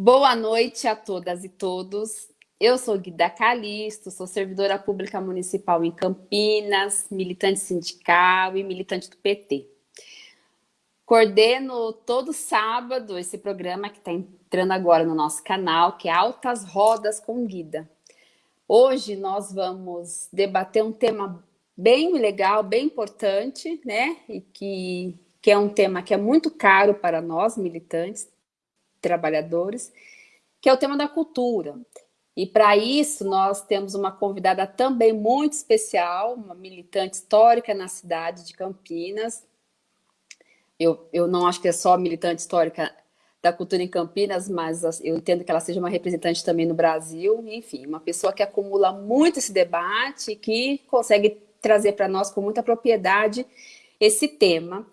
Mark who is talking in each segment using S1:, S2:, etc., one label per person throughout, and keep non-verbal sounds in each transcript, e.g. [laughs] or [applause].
S1: Boa noite a todas e todos. Eu sou Guida Calisto, sou servidora pública municipal em Campinas, militante sindical e militante do PT. Coordeno todo sábado esse programa que está entrando agora no nosso canal, que é Altas Rodas com Guida. Hoje nós vamos debater um tema bem legal, bem importante, né? E que, que é um tema que é muito caro para nós, militantes, trabalhadores, que é o tema da cultura. E para isso nós temos uma convidada também muito especial, uma militante histórica na cidade de Campinas. Eu, eu não acho que é só militante histórica da cultura em Campinas, mas eu entendo que ela seja uma representante também no Brasil. Enfim, uma pessoa que acumula muito esse debate, que consegue trazer para nós com muita propriedade esse tema,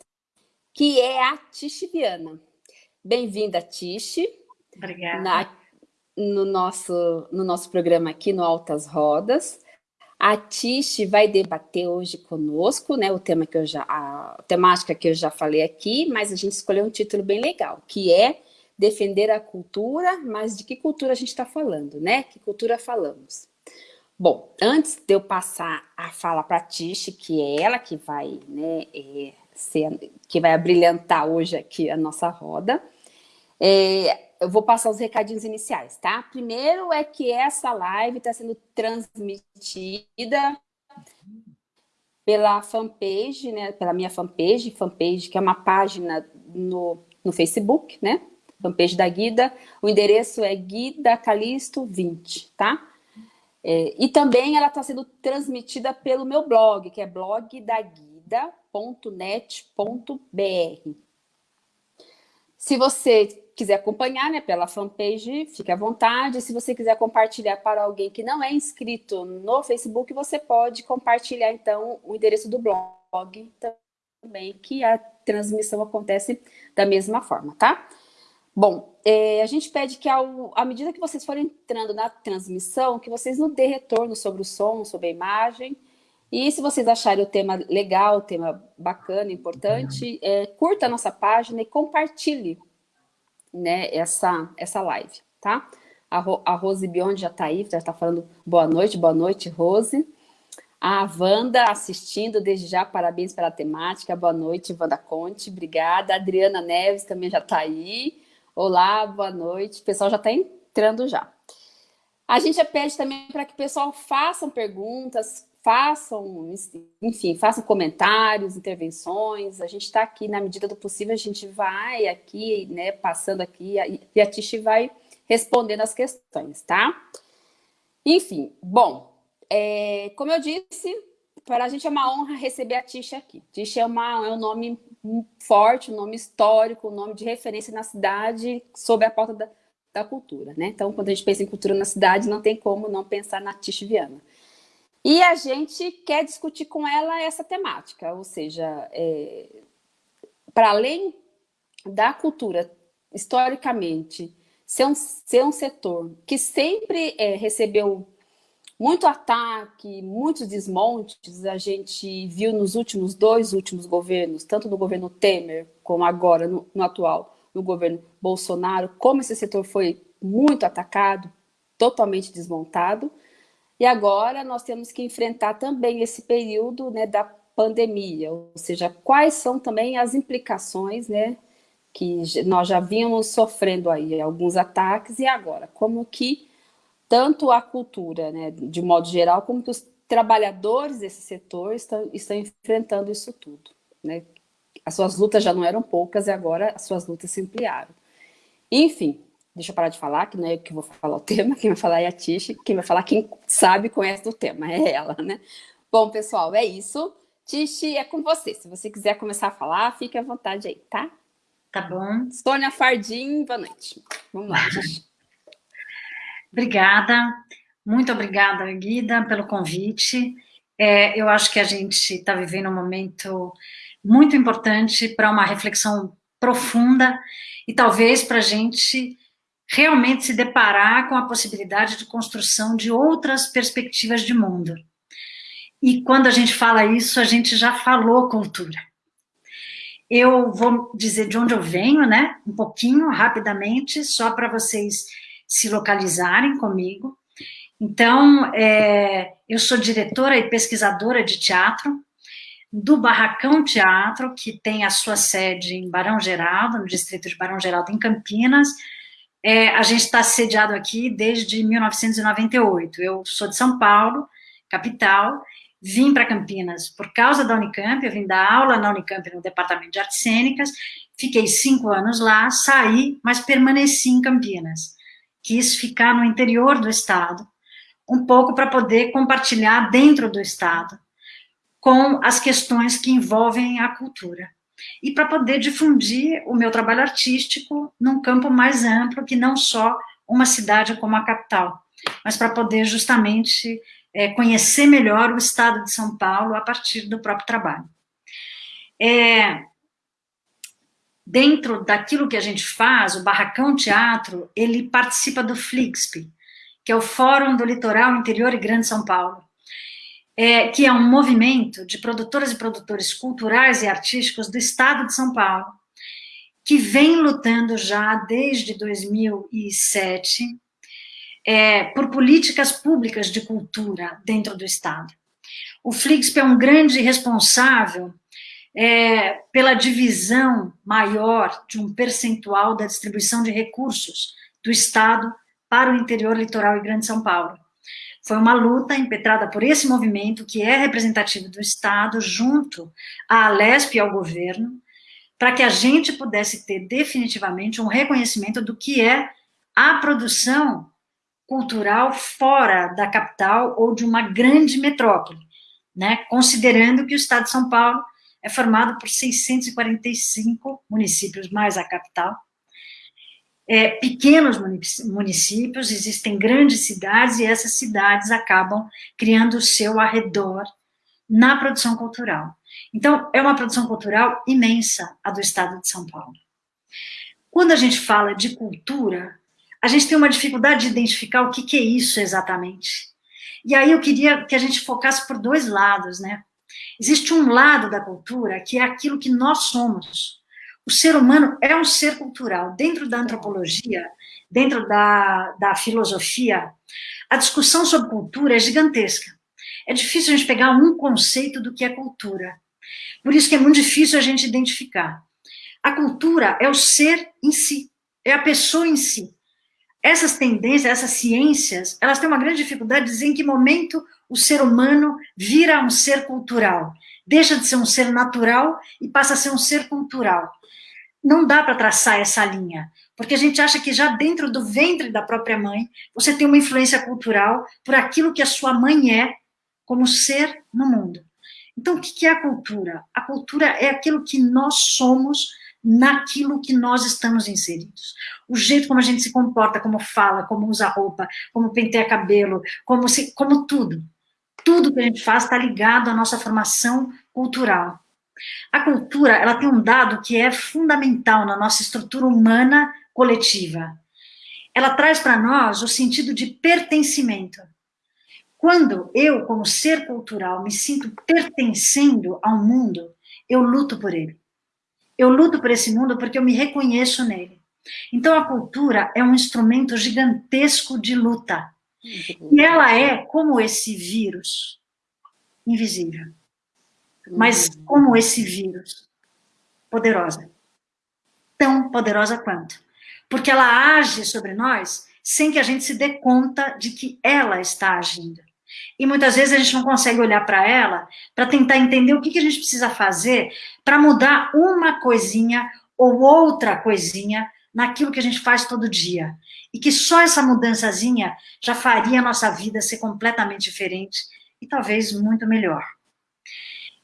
S1: que é a Tichiviana. Bem-vinda, Tiche.
S2: Obrigada. Na,
S1: no, nosso, no nosso programa aqui no Altas Rodas. A Tiche vai debater hoje conosco, né, o tema que eu já, a temática que eu já falei aqui, mas a gente escolheu um título bem legal, que é defender a cultura, mas de que cultura a gente está falando, né? Que cultura falamos? Bom, antes de eu passar a fala para a Tiche, que é ela que vai, né, é, ser, que vai abrilhantar hoje aqui a nossa roda, é, eu vou passar os recadinhos iniciais, tá? Primeiro é que essa live está sendo transmitida pela fanpage, né? Pela minha fanpage, fanpage que é uma página no, no Facebook, né? Fanpage da Guida. O endereço é Guida Calisto 20, tá? É, e também ela está sendo transmitida pelo meu blog, que é blogdaguida.net.br. Se você quiser acompanhar né, pela fanpage, fique à vontade. Se você quiser compartilhar para alguém que não é inscrito no Facebook, você pode compartilhar, então, o endereço do blog também, que a transmissão acontece da mesma forma, tá? Bom, é, a gente pede que, ao, à medida que vocês forem entrando na transmissão, que vocês nos dê retorno sobre o som, sobre a imagem, e se vocês acharem o tema legal, o tema bacana, importante, é, curta a nossa página e compartilhe né, essa, essa live, tá? A, Ro, a Rose Biondi já está aí, já está falando boa noite, boa noite, Rose. A Wanda assistindo, desde já, parabéns pela temática, boa noite, Wanda Conte, obrigada. A Adriana Neves também já está aí. Olá, boa noite, o pessoal já está entrando já. A gente pede também para que o pessoal façam perguntas, façam, enfim, façam comentários, intervenções, a gente está aqui, na medida do possível, a gente vai aqui, né, passando aqui, e a Tishi vai respondendo as questões, tá? Enfim, bom, é, como eu disse, para a gente é uma honra receber a Tishi aqui. Tishi é, uma, é um nome forte, um nome histórico, um nome de referência na cidade sobre a pauta da, da cultura, né? Então, quando a gente pensa em cultura na cidade, não tem como não pensar na Tishi Viana. E a gente quer discutir com ela essa temática, ou seja, é, para além da cultura, historicamente, ser um, ser um setor que sempre é, recebeu muito ataque, muitos desmontes, a gente viu nos últimos dois últimos governos, tanto no governo Temer, como agora no, no atual, no governo Bolsonaro, como esse setor foi muito atacado, totalmente desmontado, e agora nós temos que enfrentar também esse período né, da pandemia, ou seja, quais são também as implicações né, que nós já vínhamos sofrendo aí alguns ataques e agora, como que tanto a cultura, né, de modo geral, como que os trabalhadores desse setor estão, estão enfrentando isso tudo. Né? As suas lutas já não eram poucas e agora as suas lutas se ampliaram. Enfim, Deixa eu parar de falar, que não é eu que vou falar o tema, quem vai falar é a Tish, quem vai falar quem sabe conhece do tema, é ela, né? Bom, pessoal, é isso. Tish, é com você. Se você quiser começar a falar, fique à vontade aí, tá?
S2: Tá bom.
S1: Sônia Fardim, boa noite. Vamos lá, Tish. [laughs]
S2: obrigada. Muito obrigada, Guida, pelo convite. É, eu acho que a gente está vivendo um momento muito importante para uma reflexão profunda e talvez para a gente realmente se deparar com a possibilidade de construção de outras perspectivas de mundo. E quando a gente fala isso, a gente já falou cultura. Eu vou dizer de onde eu venho, né? Um pouquinho, rapidamente, só para vocês se localizarem comigo. Então, é, eu sou diretora e pesquisadora de teatro do Barracão Teatro, que tem a sua sede em Barão Geraldo, no distrito de Barão Geraldo, em Campinas. É, a gente está sediado aqui desde 1998. Eu sou de São Paulo, capital, vim para Campinas por causa da Unicamp, eu vim dar aula na Unicamp no Departamento de Artes Cênicas, fiquei cinco anos lá, saí, mas permaneci em Campinas. Quis ficar no interior do estado, um pouco para poder compartilhar dentro do estado com as questões que envolvem a cultura. E para poder difundir o meu trabalho artístico num campo mais amplo, que não só uma cidade como a capital, mas para poder justamente é, conhecer melhor o estado de São Paulo a partir do próprio trabalho. É, dentro daquilo que a gente faz, o Barracão Teatro, ele participa do FLIXP, que é o Fórum do Litoral Interior e Grande São Paulo, é, que é um movimento de produtoras e produtores culturais e artísticos do estado de São Paulo, que vem lutando já desde 2007 é, por políticas públicas de cultura dentro do Estado. O Flixp é um grande responsável é, pela divisão maior de um percentual da distribuição de recursos do Estado para o interior litoral e Grande São Paulo. Foi uma luta impetrada por esse movimento, que é representativo do Estado, junto à Alesp e ao governo, para que a gente pudesse ter definitivamente um reconhecimento do que é a produção cultural fora da capital ou de uma grande metrópole, né? considerando que o estado de São Paulo é formado por 645 municípios, mais a capital, é, pequenos municípios, existem grandes cidades, e essas cidades acabam criando o seu arredor na produção cultural. Então, é uma produção cultural imensa, a do estado de São Paulo. Quando a gente fala de cultura, a gente tem uma dificuldade de identificar o que, que é isso exatamente. E aí eu queria que a gente focasse por dois lados, né? Existe um lado da cultura que é aquilo que nós somos. O ser humano é um ser cultural. Dentro da antropologia, dentro da, da filosofia, a discussão sobre cultura é gigantesca. É difícil a gente pegar um conceito do que é cultura. Por isso que é muito difícil a gente identificar. A cultura é o ser em si, é a pessoa em si essas tendências, essas ciências, elas têm uma grande dificuldade de dizer em que momento o ser humano vira um ser cultural, deixa de ser um ser natural e passa a ser um ser cultural. Não dá para traçar essa linha, porque a gente acha que já dentro do ventre da própria mãe, você tem uma influência cultural por aquilo que a sua mãe é como ser no mundo. Então, o que é a cultura? A cultura é aquilo que nós somos naquilo que nós estamos inseridos. O jeito como a gente se comporta, como fala, como usa roupa, como penteia cabelo, como, se, como tudo. Tudo que a gente faz está ligado à nossa formação cultural. A cultura, ela tem um dado que é fundamental na nossa estrutura humana coletiva. Ela traz para nós o sentido de pertencimento. Quando eu, como ser cultural, me sinto pertencendo ao mundo, eu luto por ele. Eu luto por esse mundo porque eu me reconheço nele. Então, a cultura é um instrumento gigantesco de luta. E ela é como esse vírus, invisível. Mas como esse vírus, poderosa. Tão poderosa quanto. Porque ela age sobre nós sem que a gente se dê conta de que ela está agindo. E muitas vezes a gente não consegue olhar para ela para tentar entender o que, que a gente precisa fazer para mudar uma coisinha ou outra coisinha naquilo que a gente faz todo dia. E que só essa mudançazinha já faria a nossa vida ser completamente diferente e talvez muito melhor.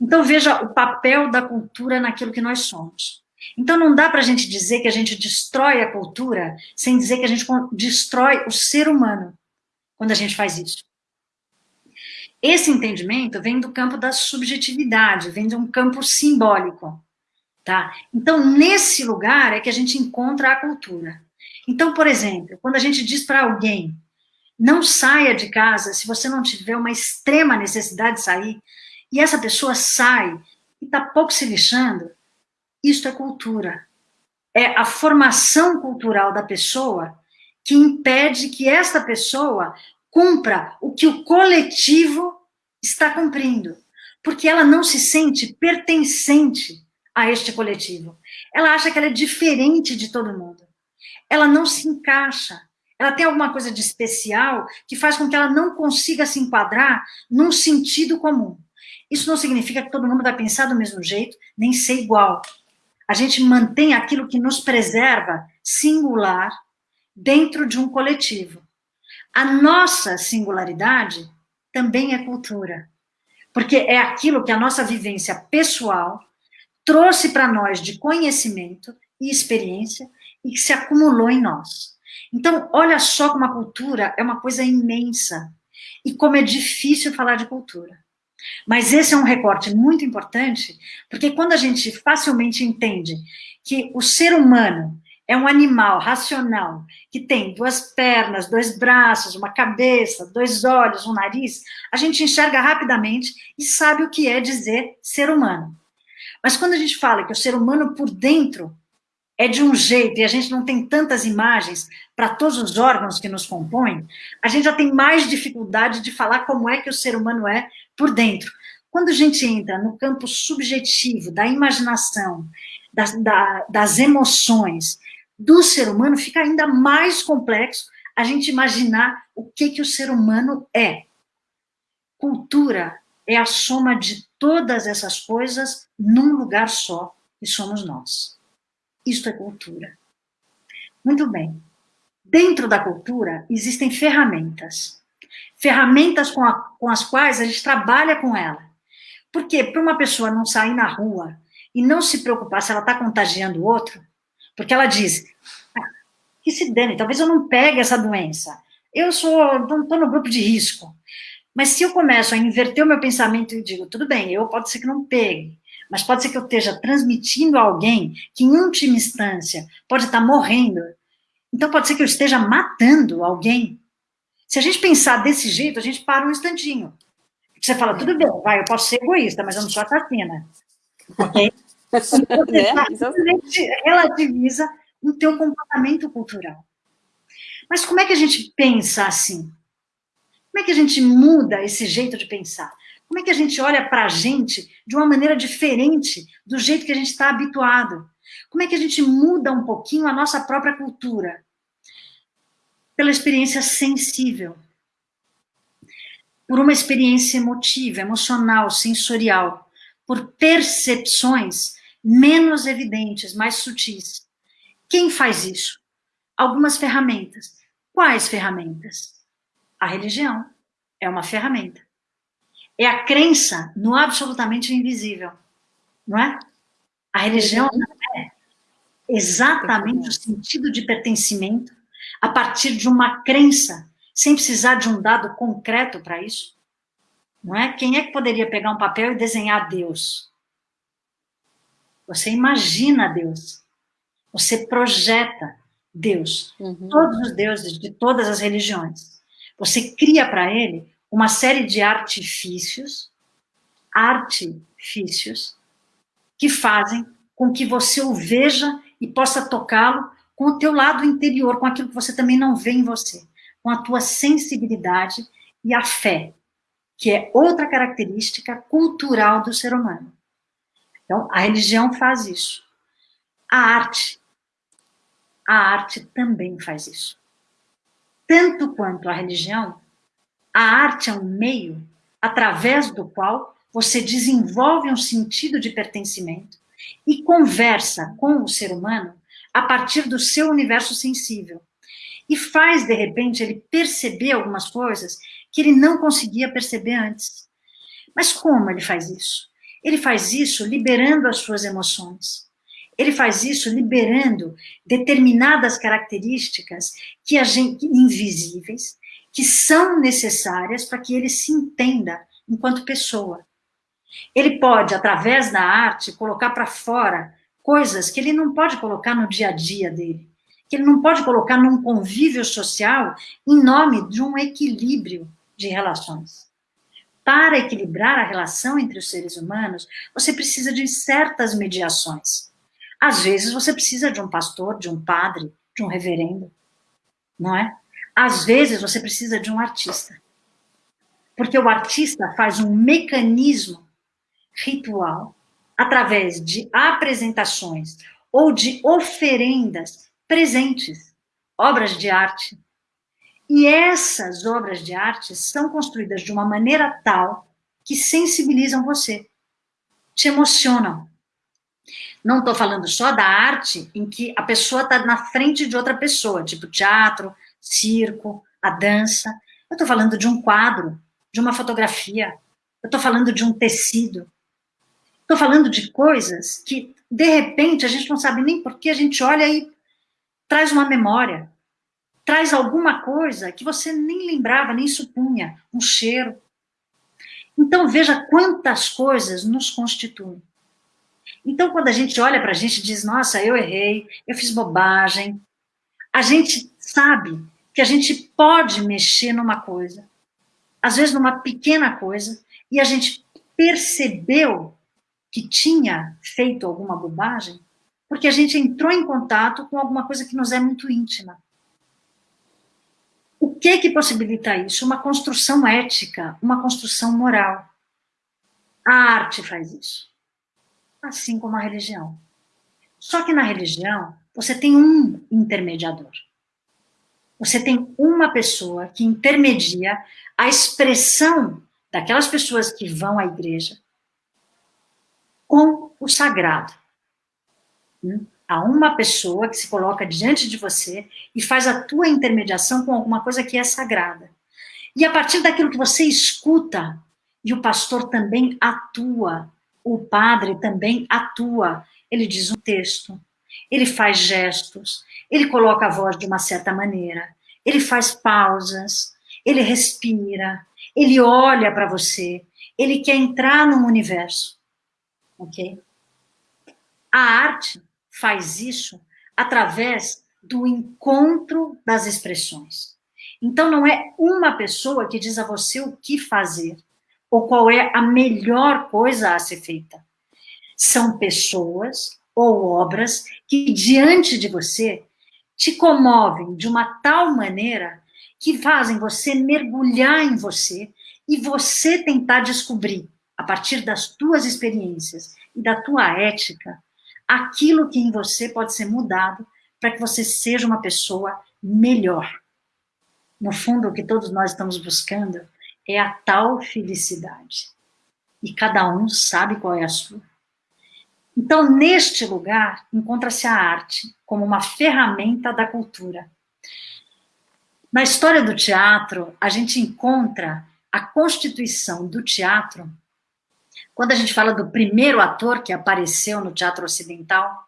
S2: Então veja o papel da cultura naquilo que nós somos. Então não dá para a gente dizer que a gente destrói a cultura sem dizer que a gente destrói o ser humano quando a gente faz isso. Esse entendimento vem do campo da subjetividade, vem de um campo simbólico, tá? Então, nesse lugar é que a gente encontra a cultura. Então, por exemplo, quando a gente diz para alguém, não saia de casa se você não tiver uma extrema necessidade de sair, e essa pessoa sai e está pouco se lixando, Isto é cultura. É a formação cultural da pessoa que impede que esta pessoa cumpra o que o coletivo está cumprindo, porque ela não se sente pertencente a este coletivo. Ela acha que ela é diferente de todo mundo. Ela não se encaixa. Ela tem alguma coisa de especial que faz com que ela não consiga se enquadrar num sentido comum. Isso não significa que todo mundo vai pensar do mesmo jeito, nem ser igual. A gente mantém aquilo que nos preserva singular dentro de um coletivo. A nossa singularidade também é cultura, porque é aquilo que a nossa vivência pessoal trouxe para nós de conhecimento e experiência e que se acumulou em nós. Então, olha só como a cultura é uma coisa imensa e como é difícil falar de cultura. Mas esse é um recorte muito importante, porque quando a gente facilmente entende que o ser humano é um animal racional que tem duas pernas, dois braços, uma cabeça, dois olhos, um nariz, a gente enxerga rapidamente e sabe o que é dizer ser humano. Mas quando a gente fala que o ser humano por dentro é de um jeito e a gente não tem tantas imagens para todos os órgãos que nos compõem, a gente já tem mais dificuldade de falar como é que o ser humano é por dentro. Quando a gente entra no campo subjetivo da imaginação, das, da, das emoções, do ser humano, fica ainda mais complexo a gente imaginar o que, que o ser humano é. Cultura é a soma de todas essas coisas num lugar só, e somos nós. Isto é cultura. Muito bem. Dentro da cultura existem ferramentas. Ferramentas com, a, com as quais a gente trabalha com ela. Porque para uma pessoa não sair na rua e não se preocupar se ela está contagiando o outro, porque ela diz, ah, que se dane, talvez eu não pegue essa doença. Eu sou, estou no grupo de risco. Mas se eu começo a inverter o meu pensamento e digo, tudo bem, eu pode ser que não pegue, mas pode ser que eu esteja transmitindo a alguém que, em última instância, pode estar morrendo. Então, pode ser que eu esteja matando alguém. Se a gente pensar desse jeito, a gente para um instantinho. Você fala, tudo bem, vai, eu posso ser egoísta, mas eu não sou assassina. Ok? [laughs] Então, você relativiza o teu comportamento cultural. Mas como é que a gente pensa assim? Como é que a gente muda esse jeito de pensar? Como é que a gente olha para a gente de uma maneira diferente do jeito que a gente está habituado? Como é que a gente muda um pouquinho a nossa própria cultura? Pela experiência sensível. Por uma experiência emotiva, emocional, sensorial. Por percepções menos evidentes, mais sutis. Quem faz isso? Algumas ferramentas. Quais ferramentas? A religião é uma ferramenta. É a crença no absolutamente invisível, não é? A religião é exatamente o sentido de pertencimento a partir de uma crença, sem precisar de um dado concreto para isso. Não é? Quem é que poderia pegar um papel e desenhar Deus? Você imagina Deus. Você projeta Deus. Uhum. Todos os deuses de todas as religiões. Você cria para ele uma série de artifícios, artifícios, que fazem com que você o veja e possa tocá-lo com o teu lado interior, com aquilo que você também não vê em você, com a tua sensibilidade e a fé, que é outra característica cultural do ser humano. Então, a religião faz isso. A arte, a arte também faz isso. Tanto quanto a religião, a arte é um meio através do qual você desenvolve um sentido de pertencimento e conversa com o ser humano a partir do seu universo sensível. E faz, de repente, ele perceber algumas coisas que ele não conseguia perceber antes. Mas como ele faz isso? Ele faz isso liberando as suas emoções. Ele faz isso liberando determinadas características que a gente, invisíveis, que são necessárias para que ele se entenda enquanto pessoa. Ele pode, através da arte, colocar para fora coisas que ele não pode colocar no dia a dia dele, que ele não pode colocar num convívio social em nome de um equilíbrio de relações para equilibrar a relação entre os seres humanos, você precisa de certas mediações. Às vezes você precisa de um pastor, de um padre, de um reverendo, não é? Às vezes você precisa de um artista. Porque o artista faz um mecanismo ritual através de apresentações ou de oferendas presentes, obras de arte. E essas obras de arte são construídas de uma maneira tal que sensibilizam você, te emocionam. Não estou falando só da arte em que a pessoa está na frente de outra pessoa, tipo teatro, circo, a dança. Eu estou falando de um quadro, de uma fotografia. Eu estou falando de um tecido. Estou falando de coisas que, de repente, a gente não sabe nem por que a gente olha e traz uma memória, traz alguma coisa que você nem lembrava, nem supunha, um cheiro. Então, veja quantas coisas nos constituem. Então, quando a gente olha para a gente e diz, nossa, eu errei, eu fiz bobagem, a gente sabe que a gente pode mexer numa coisa, às vezes numa pequena coisa, e a gente percebeu que tinha feito alguma bobagem, porque a gente entrou em contato com alguma coisa que nos é muito íntima. O que que possibilita isso? Uma construção ética, uma construção moral. A arte faz isso. Assim como a religião. Só que na religião, você tem um intermediador. Você tem uma pessoa que intermedia a expressão daquelas pessoas que vão à igreja com o sagrado. Hum? Há uma pessoa que se coloca diante de você e faz a tua intermediação com alguma coisa que é sagrada. E a partir daquilo que você escuta, e o pastor também atua, o padre também atua, ele diz um texto, ele faz gestos, ele coloca a voz de uma certa maneira, ele faz pausas, ele respira, ele olha para você, ele quer entrar no universo, ok? A arte faz isso através do encontro das expressões. Então, não é uma pessoa que diz a você o que fazer, ou qual é a melhor coisa a ser feita. São pessoas ou obras que, diante de você, te comovem de uma tal maneira que fazem você mergulhar em você e você tentar descobrir, a partir das tuas experiências e da tua ética, aquilo que em você pode ser mudado para que você seja uma pessoa melhor. No fundo, o que todos nós estamos buscando é a tal felicidade. E cada um sabe qual é a sua. Então, neste lugar, encontra-se a arte como uma ferramenta da cultura. Na história do teatro, a gente encontra a constituição do teatro. Quando a gente fala do primeiro ator que apareceu no teatro ocidental,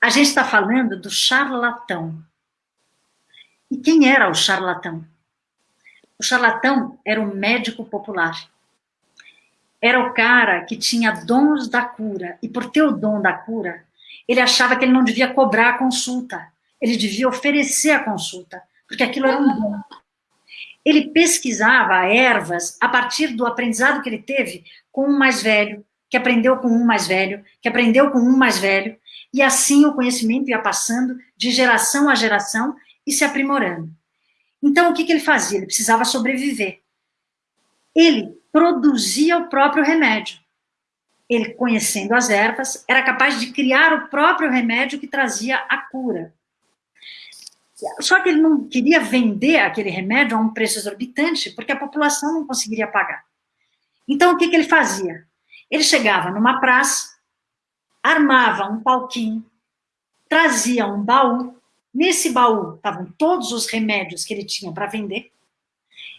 S2: a gente está falando do charlatão. E quem era o charlatão? O charlatão era um médico popular era o cara que tinha dons da cura, e por ter o dom da cura, ele achava que ele não devia cobrar a consulta, ele devia oferecer a consulta, porque aquilo era um dom. Ele pesquisava ervas a partir do aprendizado que ele teve com um mais velho, que aprendeu com um mais velho, que aprendeu com um mais velho, e assim o conhecimento ia passando de geração a geração e se aprimorando. Então, o que, que ele fazia? Ele precisava sobreviver. Ele produzia o próprio remédio. Ele, conhecendo as ervas, era capaz de criar o próprio remédio que trazia a cura. Só que ele não queria vender aquele remédio a um preço exorbitante, porque a população não conseguiria pagar. Então, o que, que ele fazia? Ele chegava numa praça, armava um palquinho, trazia um baú, nesse baú estavam todos os remédios que ele tinha para vender,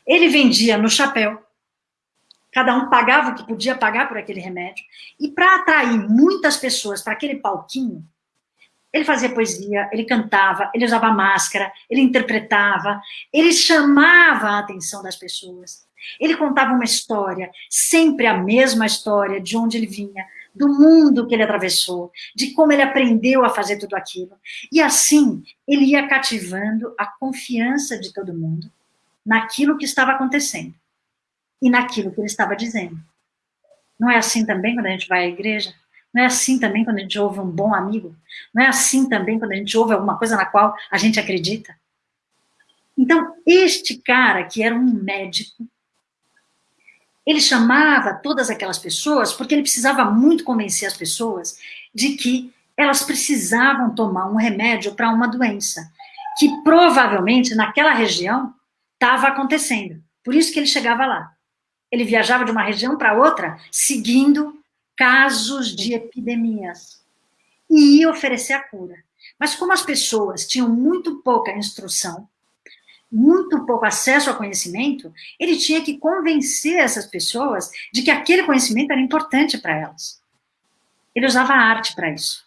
S2: ele vendia no chapéu, cada um pagava o que podia pagar por aquele remédio, e para atrair muitas pessoas para aquele palquinho, ele fazia poesia, ele cantava, ele usava máscara, ele interpretava, ele chamava a atenção das pessoas. Ele contava uma história, sempre a mesma história, de onde ele vinha, do mundo que ele atravessou, de como ele aprendeu a fazer tudo aquilo. E assim, ele ia cativando a confiança de todo mundo naquilo que estava acontecendo e naquilo que ele estava dizendo. Não é assim também quando a gente vai à igreja? Não é assim também quando a gente ouve um bom amigo? Não é assim também quando a gente ouve alguma coisa na qual a gente acredita? Então, este cara, que era um médico, ele chamava todas aquelas pessoas porque ele precisava muito convencer as pessoas de que elas precisavam tomar um remédio para uma doença, que provavelmente naquela região estava acontecendo. Por isso que ele chegava lá. Ele viajava de uma região para outra, seguindo casos de epidemias. E ia oferecer a cura. Mas como as pessoas tinham muito pouca instrução, muito pouco acesso ao conhecimento, ele tinha que convencer essas pessoas de que aquele conhecimento era importante para elas. Ele usava a arte para isso.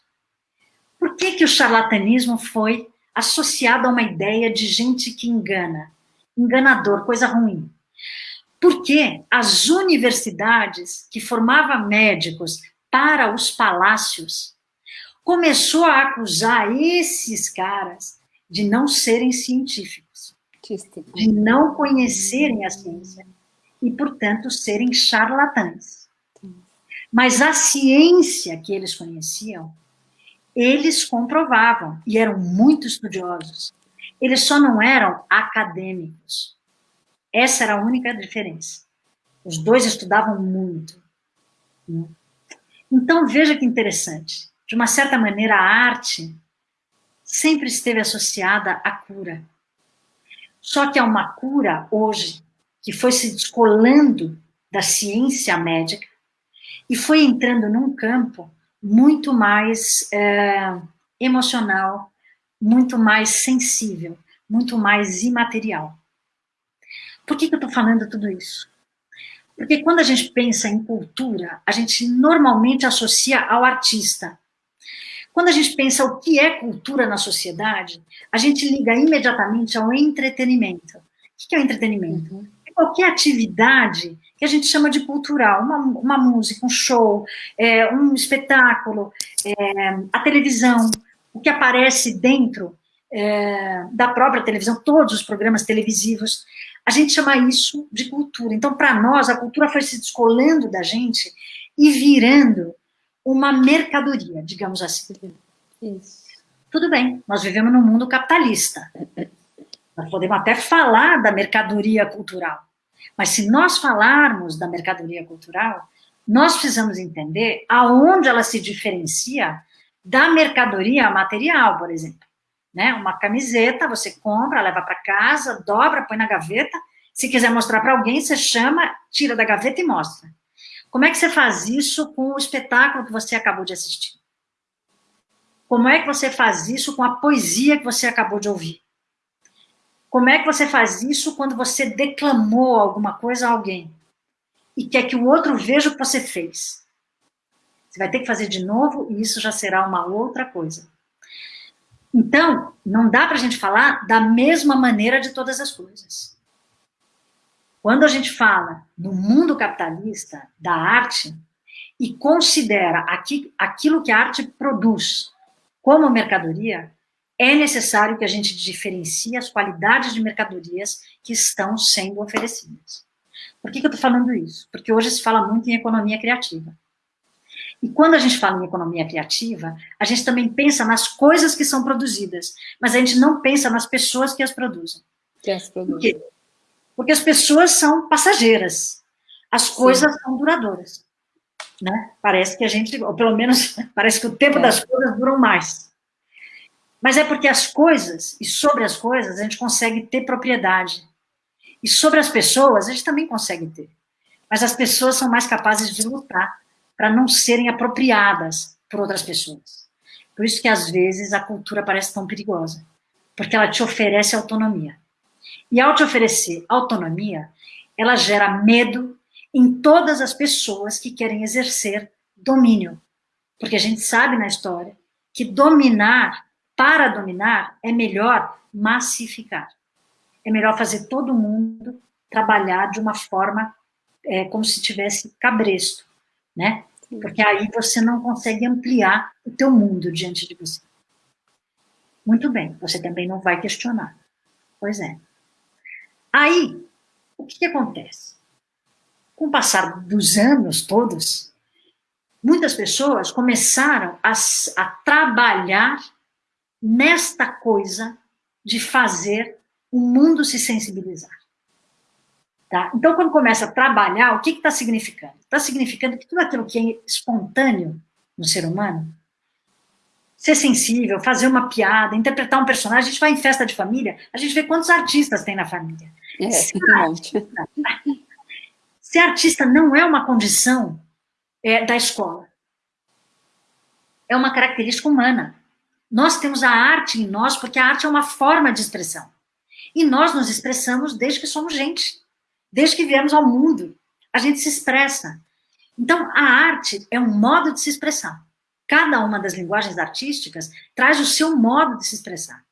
S2: Por que, que o charlatanismo foi associado a uma ideia de gente que engana? Enganador, coisa ruim. Porque as universidades que formavam médicos para os palácios começou a acusar esses caras de não serem científicos, de não conhecerem a ciência e, portanto, serem charlatães. Mas a ciência que eles conheciam, eles comprovavam e eram muito estudiosos. Eles só não eram acadêmicos. Essa era a única diferença. Os dois estudavam muito. Né? Então, veja que interessante. De uma certa maneira, a arte sempre esteve associada à cura. Só que é uma cura, hoje, que foi se descolando da ciência médica e foi entrando num campo muito mais é, emocional, muito mais sensível, muito mais imaterial. Por que, que eu estou falando tudo isso? Porque quando a gente pensa em cultura, a gente normalmente associa ao artista. Quando a gente pensa o que é cultura na sociedade, a gente liga imediatamente ao entretenimento. O que é o entretenimento? Uhum. É qualquer atividade que a gente chama de cultural, uma, uma música, um show, é, um espetáculo, é, a televisão, o que aparece dentro é, da própria televisão, todos os programas televisivos, a gente chama isso de cultura. Então, para nós, a cultura foi se descolando da gente e virando uma mercadoria, digamos assim. Isso. Tudo bem, nós vivemos num mundo capitalista. Nós podemos até falar da mercadoria cultural. Mas se nós falarmos da mercadoria cultural, nós precisamos entender aonde ela se diferencia da mercadoria material, por exemplo né? Uma camiseta, você compra, leva para casa, dobra, põe na gaveta. Se quiser mostrar para alguém, você chama, tira da gaveta e mostra. Como é que você faz isso com o espetáculo que você acabou de assistir? Como é que você faz isso com a poesia que você acabou de ouvir? Como é que você faz isso quando você declamou alguma coisa a alguém e quer que o outro veja o que você fez? Você vai ter que fazer de novo e isso já será uma outra coisa. Então, não dá para a gente falar da mesma maneira de todas as coisas. Quando a gente fala no mundo capitalista, da arte, e considera aqui, aquilo que a arte produz como mercadoria, é necessário que a gente diferencie as qualidades de mercadorias que estão sendo oferecidas. Por que, que eu estou falando isso? Porque hoje se fala muito em economia criativa. E quando a gente fala em economia criativa, a gente também pensa nas coisas que são produzidas, mas a gente não pensa nas pessoas que as produzem.
S1: Que as produzem.
S2: Por quê? Porque as pessoas são passageiras, as coisas Sim. são duradouras. Né? Parece que a gente, ou pelo menos [laughs] parece que o tempo é. das coisas duram mais. Mas é porque as coisas, e sobre as coisas, a gente consegue ter propriedade. E sobre as pessoas, a gente também consegue ter. Mas as pessoas são mais capazes de lutar para não serem apropriadas por outras pessoas. Por isso que, às vezes, a cultura parece tão perigosa, porque ela te oferece autonomia. E ao te oferecer autonomia, ela gera medo em todas as pessoas que querem exercer domínio. Porque a gente sabe na história que dominar, para dominar, é melhor massificar. É melhor fazer todo mundo trabalhar de uma forma é, como se tivesse cabresto né? Porque aí você não consegue ampliar o teu mundo diante de você. Muito bem, você também não vai questionar. Pois é. Aí, o que, que acontece? Com o passar dos anos todos, muitas pessoas começaram a, a trabalhar nesta coisa de fazer o mundo se sensibilizar. Tá? Então, quando começa a trabalhar, o que está significando? Está significando que tudo aquilo que é espontâneo no ser humano, ser sensível, fazer uma piada, interpretar um personagem, a gente vai em festa de família, a gente vê quantos artistas tem na família.
S1: É, ser, artista,
S2: artista não é uma condição é, da escola. É uma característica humana. Nós temos a arte em nós porque a arte é uma forma de expressão. E nós nos expressamos desde que somos gente. Desde que viemos ao mundo. A gente se expressa. Então, a arte é um modo de se expressar. Cada uma das linguagens artísticas traz o seu modo de se expressar.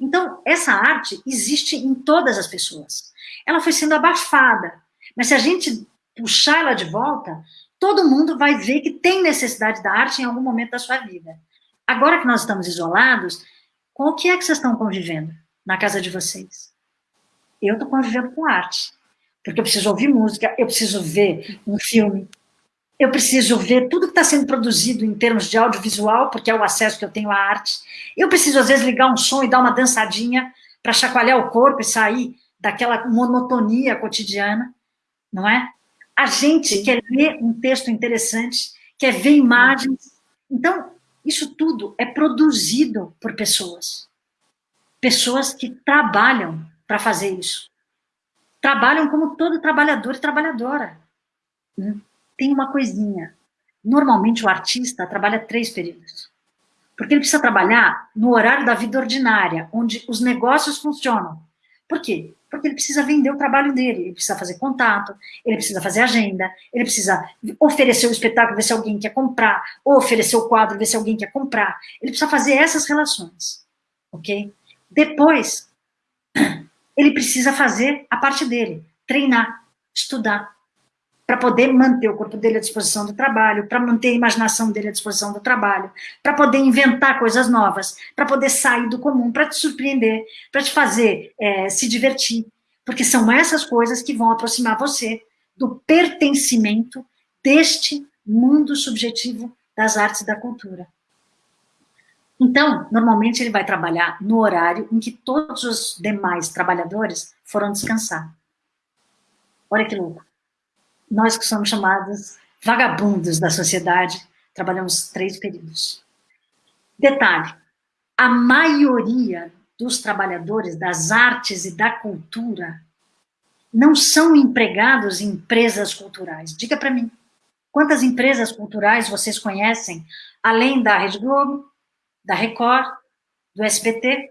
S2: Então, essa arte existe em todas as pessoas. Ela foi sendo abafada. Mas se a gente puxar ela de volta, todo mundo vai ver que tem necessidade da arte em algum momento da sua vida. Agora que nós estamos isolados, com o que é que vocês estão convivendo na casa de vocês? Eu estou convivendo com arte, porque eu preciso ouvir música, eu preciso ver um filme, eu preciso ver tudo que está sendo produzido em termos de audiovisual, porque é o acesso que eu tenho à arte. Eu preciso, às vezes, ligar um som e dar uma dançadinha para chacoalhar o corpo e sair daquela monotonia cotidiana, não é? A gente quer ler um texto interessante, quer ver imagens. Então, isso tudo é produzido por pessoas. Pessoas que trabalham para fazer isso. Trabalham como todo trabalhador e trabalhadora. Hum, tem uma coisinha. Normalmente o artista trabalha três períodos. Porque ele precisa trabalhar no horário da vida ordinária, onde os negócios funcionam. Por quê? Porque ele precisa vender o trabalho dele, ele precisa fazer contato, ele precisa fazer agenda, ele precisa oferecer o espetáculo, ver se alguém quer comprar, ou oferecer o quadro, ver se alguém quer comprar. Ele precisa fazer essas relações, ok? Depois, [clears throat] ele precisa fazer a parte dele, treinar, estudar, para poder manter o corpo dele à disposição do trabalho, para manter a imaginação dele à disposição do trabalho, para poder inventar coisas novas, para poder sair do comum, para te surpreender, para te fazer é, se divertir, porque são essas coisas que vão aproximar você do pertencimento deste mundo subjetivo das artes e da cultura. Então, normalmente ele vai trabalhar no horário em que todos os demais trabalhadores foram descansar. Olha que louco nós que somos chamados vagabundos da sociedade, trabalhamos três períodos. Detalhe, a maioria dos trabalhadores das artes e da cultura não são empregados em empresas culturais. Diga para mim, quantas empresas culturais vocês conhecem, além da Rede Globo, da Record, do SBT,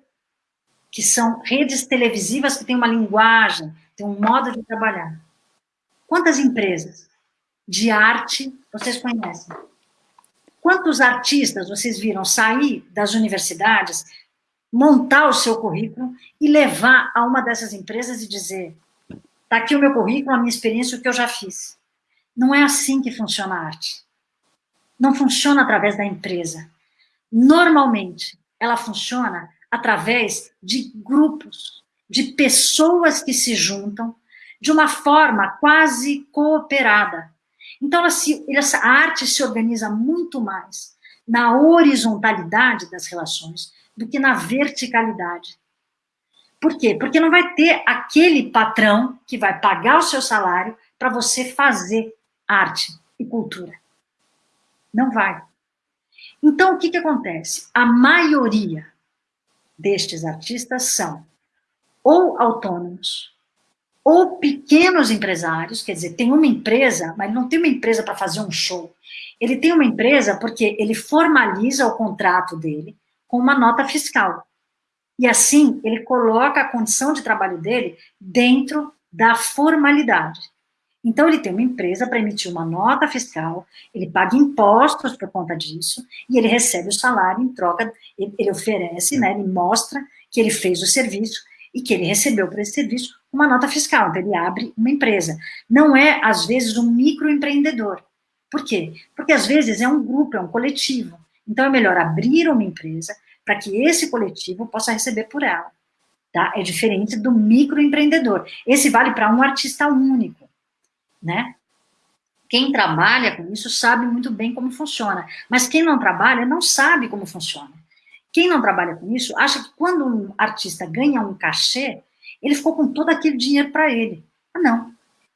S2: que são redes televisivas que têm uma linguagem, têm um modo de trabalhar. Quantas empresas de arte vocês conhecem? Quantos artistas vocês viram sair das universidades, montar o seu currículo e levar a uma dessas empresas e dizer está aqui o meu currículo, a minha experiência, o que eu já fiz. Não é assim que funciona a arte. Não funciona através da empresa. Normalmente, ela funciona através de grupos, de pessoas que se juntam de uma forma quase cooperada. Então, ela se, essa arte se organiza muito mais na horizontalidade das relações do que na verticalidade. Por quê? Porque não vai ter aquele patrão que vai pagar o seu salário para você fazer arte e cultura. Não vai. Então, o que, que acontece? A maioria destes artistas são ou autônomos, ou pequenos empresários, quer dizer, tem uma empresa, mas não tem uma empresa para fazer um show. Ele tem uma empresa porque ele formaliza o contrato dele com uma nota fiscal. E assim, ele coloca a condição de trabalho dele dentro da formalidade. Então, ele tem uma empresa para emitir uma nota fiscal, ele paga impostos por conta disso, e ele recebe o salário em troca, ele, oferece, né, ele mostra que ele fez o serviço e que ele recebeu por esse serviço uma nota fiscal, então ele abre uma empresa. Não é, às vezes, um microempreendedor. Por quê? Porque, às vezes, é um grupo, é um coletivo. Então, é melhor abrir uma empresa para que esse coletivo possa receber por ela. Tá? É diferente do microempreendedor. Esse vale para um artista único, né? Quem trabalha com isso sabe muito bem como funciona, mas quem não trabalha não sabe como funciona. Quem não trabalha com isso acha que quando um artista ganha um cachê, ele ficou com todo aquele dinheiro para ele. Ah, não.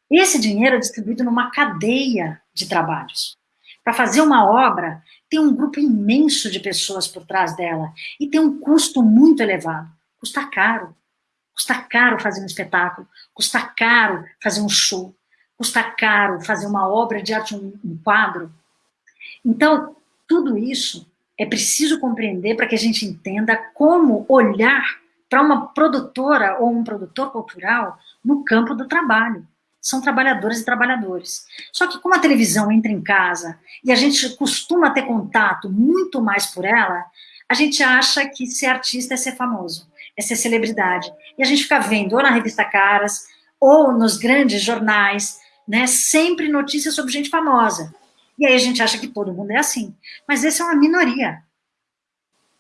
S2: Esse dinheiro é distribuído numa cadeia de trabalhos. Para fazer uma obra, tem um grupo imenso de pessoas por trás dela e tem um custo muito elevado. Custa caro. Custa caro fazer um espetáculo, custa caro fazer um show, custa caro fazer uma obra de arte, um, um quadro. Então, tudo isso é preciso compreender para que a gente entenda como olhar para uma produtora ou um produtor cultural no campo do trabalho. São trabalhadoras e trabalhadores. Só que como a televisão entra em casa e a gente costuma ter contato muito mais por ela, a gente acha que ser artista é ser famoso, é ser celebridade. E a gente fica vendo ou na revista Caras, ou nos grandes jornais, né, sempre notícias sobre gente famosa. E aí a gente acha que todo mundo é assim. Mas essa é uma minoria.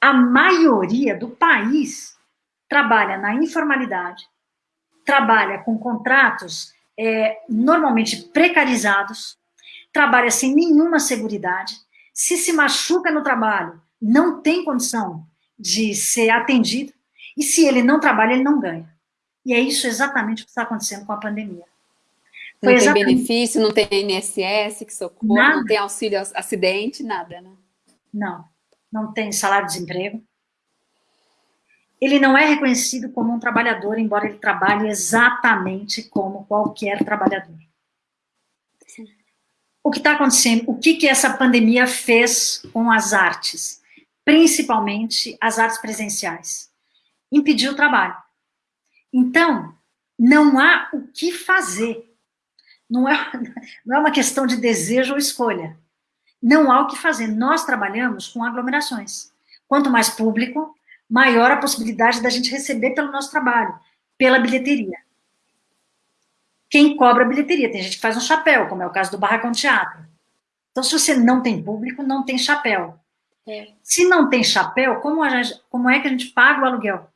S2: A maioria do país trabalha na informalidade, trabalha com contratos é, normalmente precarizados, trabalha sem nenhuma segurança, se se machuca no trabalho, não tem condição de ser atendido, e se ele não trabalha, ele não ganha. E é isso exatamente o que está acontecendo com a pandemia.
S1: Não tem benefício, não tem INSS que socorre, nada. não tem auxílio acidente, nada, né?
S2: Não, não tem salário-desemprego. Ele não é reconhecido como um trabalhador, embora ele trabalhe exatamente como qualquer trabalhador. Sim. O que está acontecendo? O que, que essa pandemia fez com as artes? Principalmente as artes presenciais. Impediu o trabalho. Então, não há o que fazer não é, [laughs] não é uma questão de desejo ou escolha. Não há o que fazer. Nós trabalhamos com aglomerações. Quanto mais público, maior a possibilidade da gente receber pelo nosso trabalho, pela bilheteria. Quem cobra a bilheteria? Tem gente que faz um chapéu, como é o caso do Barracão Teatro. Então, se você não tem público, não tem chapéu. É. Se não tem chapéu, como, gente, como é que a gente paga o aluguel?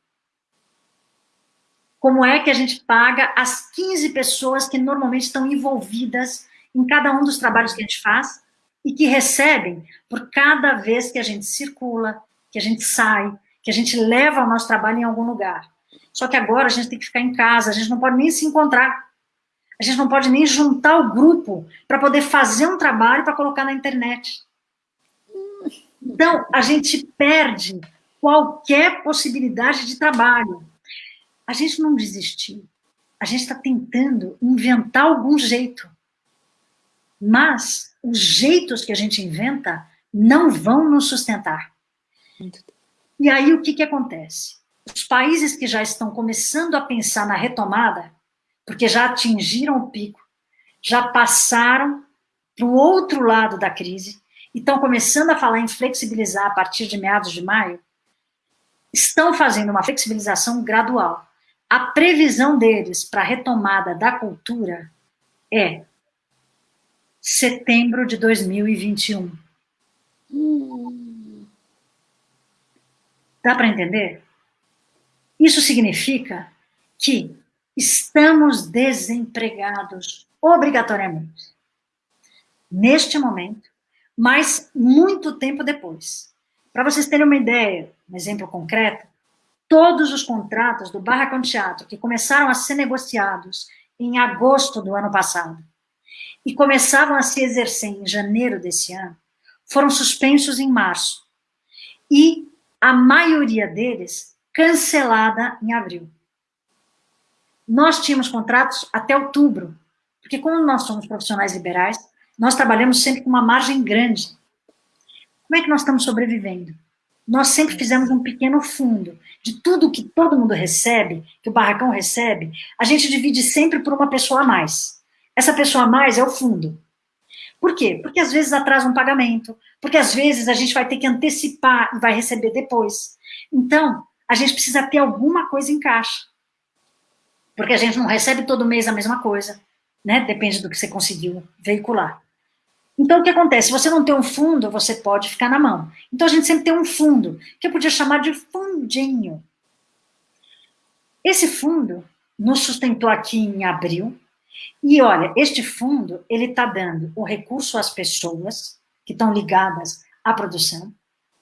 S2: como é que a gente paga as 15 pessoas que normalmente estão envolvidas em cada um dos trabalhos que a gente faz e que recebem por cada vez que a gente circula, que a gente sai, que a gente leva o nosso trabalho em algum lugar. Só que agora a gente tem que ficar em casa, a gente não pode nem se encontrar, a gente não pode nem juntar o grupo para poder fazer um trabalho para colocar na internet. Então, a gente perde qualquer possibilidade de trabalho a gente não desistiu. A gente está tentando inventar algum jeito. Mas os jeitos que a gente inventa não vão nos sustentar. E aí o que, que acontece? Os países que já estão começando a pensar na retomada, porque já atingiram o pico, já passaram para o outro lado da crise, e estão começando a falar em flexibilizar a partir de meados de maio, estão fazendo uma flexibilização gradual. A previsão deles para a retomada da cultura é setembro de 2021. Hum. Dá para entender? Isso significa que estamos desempregados obrigatoriamente. Neste momento, mas muito tempo depois. Para vocês terem uma ideia, um exemplo concreto, todos os contratos do Barracão Teatro que começaram a ser negociados em agosto do ano passado e começavam a se exercer em janeiro desse ano, foram suspensos em março e a maioria deles cancelada em abril. Nós tínhamos contratos até outubro, porque como nós somos profissionais liberais, nós trabalhamos sempre com uma margem grande. Como é que nós estamos sobrevivendo? nós sempre fizemos um pequeno fundo. De tudo que todo mundo recebe, que o barracão recebe, a gente divide sempre por uma pessoa a mais. Essa pessoa a mais é o fundo. Por quê? Porque às vezes atrasa um pagamento, porque às vezes a gente vai ter que antecipar e vai receber depois. Então, a gente precisa ter alguma coisa em caixa. Porque a gente não recebe todo mês a mesma coisa, né? Depende do que você conseguiu veicular. Então, o que acontece? Se você não tem um fundo, você pode ficar na mão. Então, a gente sempre tem um fundo, que eu podia chamar de fundinho. Esse fundo nos sustentou aqui em abril, E olha, este fundo, ele está dando o recurso às pessoas que estão ligadas à produção,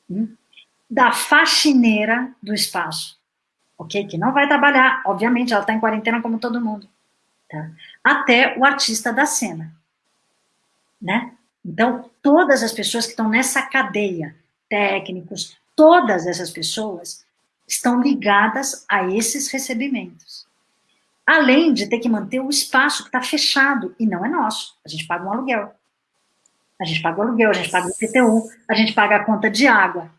S2: hum, da faxineira do espaço, ok? Que não vai trabalhar, obviamente, ela está em quarentena como todo mundo, tá? Até o artista da cena, né? Então, todas as pessoas que estão nessa cadeia, técnicos, todas essas pessoas estão ligadas a esses recebimentos. Além de ter que manter o espaço que está fechado, e não é nosso, a gente paga um aluguel. A gente paga o aluguel, a gente paga o IPTU, a gente paga a conta de água.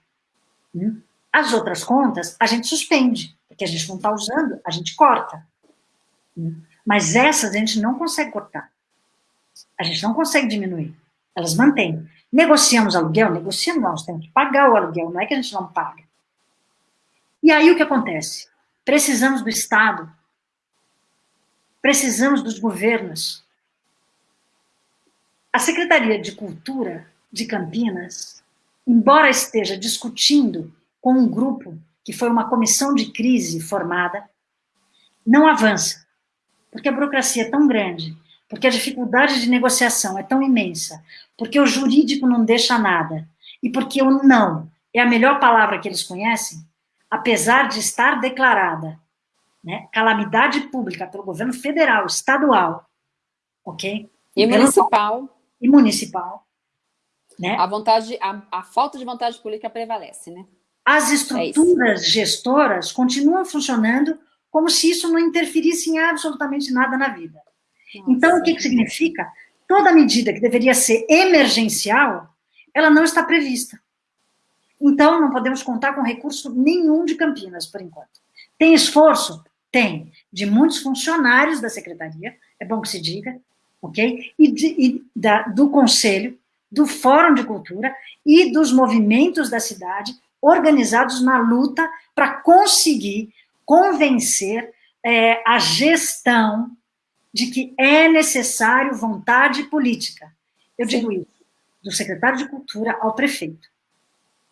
S2: Hum? As outras contas, a gente suspende, porque a gente não está usando, a gente corta. Hum? Mas essas a gente não consegue cortar. A gente não consegue diminuir. Elas mantêm. Negociamos aluguel? Negociamos, nós temos que pagar o aluguel, não é que a gente não paga. E aí o que acontece? Precisamos do Estado, precisamos dos governos. A Secretaria de Cultura de Campinas, embora esteja discutindo com um grupo que foi uma comissão de crise formada, não avança, porque a burocracia é tão grande, porque a dificuldade de negociação é tão imensa, porque o jurídico não deixa nada, e porque o não é a melhor palavra que eles conhecem, apesar de estar declarada né, calamidade pública pelo governo federal, estadual, ok?
S1: E municipal.
S2: E municipal.
S1: Né? A, vontade, a, a falta de vontade política prevalece, né?
S2: As é estruturas é gestoras continuam funcionando como se isso não interferisse em absolutamente nada na vida. Nossa. Então, o que, que significa? Toda medida que deveria ser emergencial, ela não está prevista. Então, não podemos contar com recurso nenhum de Campinas, por enquanto. Tem esforço? Tem. De muitos funcionários da secretaria, é bom que se diga, ok? E, de, e da, do conselho, do Fórum de Cultura e dos movimentos da cidade organizados na luta para conseguir convencer é, a gestão de que é necessário vontade política. Eu Sim. digo isso, do secretário de Cultura ao prefeito.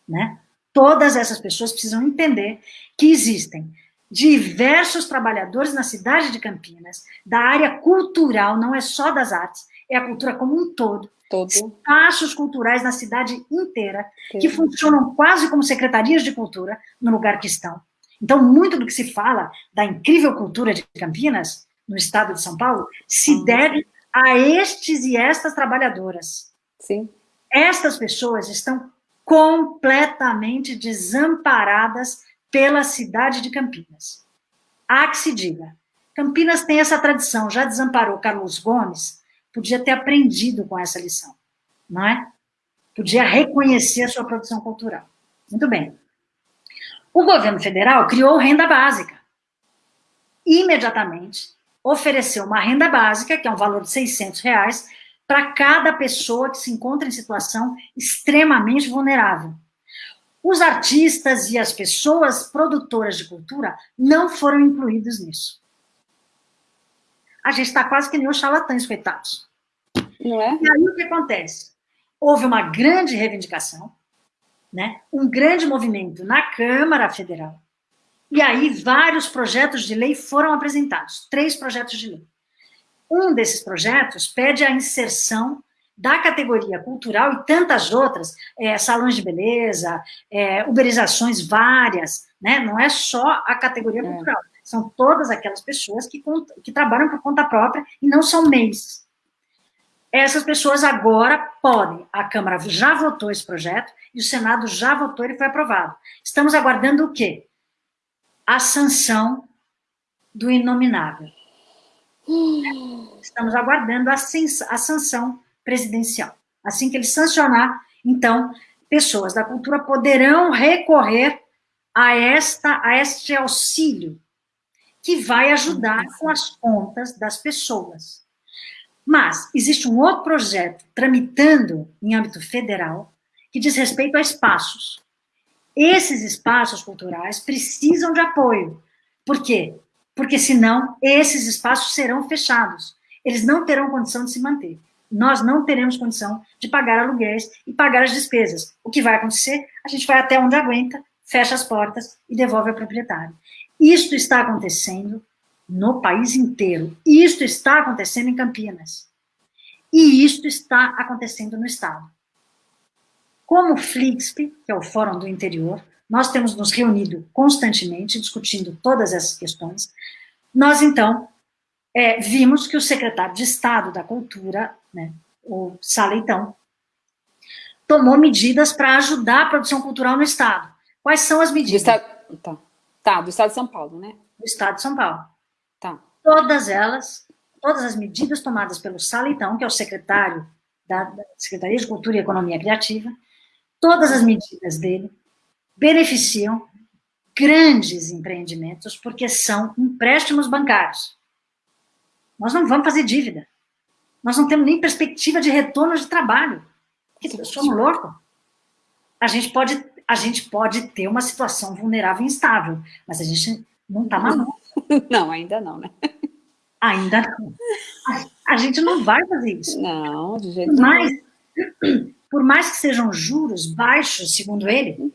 S2: Né? Todas essas pessoas precisam entender que existem diversos trabalhadores na cidade de Campinas, da área cultural, não é só das artes, é a cultura como um todo, todo. espaços culturais na cidade inteira, que funcionam quase como secretarias de cultura no lugar que estão. Então, muito do que se fala da incrível cultura de Campinas, no estado de São Paulo, se deve a estes e estas trabalhadoras.
S1: Sim.
S2: Estas pessoas estão completamente desamparadas pela cidade de Campinas. Há que se diga, Campinas tem essa tradição, já desamparou Carlos Gomes, podia ter aprendido com essa lição, não é? Podia reconhecer a sua produção cultural. Muito bem. O governo federal criou renda básica. Imediatamente, ofereceu uma renda básica, que é um valor de 600 reais, para cada pessoa que se encontra em situação extremamente vulnerável. Os artistas e as pessoas produtoras de cultura não foram incluídos nisso. A gente está quase que nem os charlatães, coitados.
S1: Não é?
S2: E aí o que acontece? Houve uma grande reivindicação, né? um grande movimento na Câmara Federal, e aí vários projetos de lei foram apresentados, três projetos de lei. Um desses projetos pede a inserção da categoria cultural e tantas outras, é, salões de beleza, é, uberizações várias, né? não é só a categoria é. cultural, são todas aquelas pessoas que, que trabalham por conta própria e não são MEIs. Essas pessoas agora podem, a Câmara já votou esse projeto e o Senado já votou, ele foi aprovado. Estamos aguardando o quê? A sanção do inominável. [gasps] Estamos aguardando a, a sanção presidencial. Assim que ele sancionar, então, pessoas da cultura poderão recorrer a, esta, a este auxílio, que vai ajudar com as contas das pessoas. Mas existe um outro projeto tramitando em âmbito federal que diz respeito a espaços. Esses espaços culturais precisam de apoio. Por quê? porque senão esses espaços serão fechados. Eles não terão condição de se manter. Nós não teremos condição de pagar aluguéis e pagar as despesas. O que vai acontecer? A gente vai até onde aguenta, fecha as portas e devolve ao proprietário. Isto está acontecendo no país inteiro. Isto está acontecendo em Campinas. E isto está acontecendo no Estado. Como o FLIXP, que é o Fórum do Interior, nós temos nos reunido constantemente, discutindo todas essas questões. Nós, então, é, vimos que o secretário de Estado da Cultura, né, o Saleitão, tomou medidas para ajudar a produção cultural no Estado. Quais são as medidas?
S1: Do estado, tá. tá, do Estado de São Paulo, né?
S2: Do Estado de São Paulo.
S1: Tá.
S2: Todas elas, todas as medidas tomadas pelo Saleitão, que é o secretário da, da Secretaria de Cultura e Economia Criativa, todas as medidas dele beneficiam grandes empreendimentos, porque são empréstimos bancários. Nós não vamos fazer dívida. Nós não temos nem perspectiva de retorno de trabalho. Somos loucos. A gente pode, a gente pode ter uma situação vulnerável e instável, mas a gente não está maluco. [laughs]
S1: Não, ainda não, né?
S2: Ainda não. A, a, gente não vai fazer isso.
S1: Não, de jeito
S2: nenhum. Por mais que sejam juros baixos, segundo ele,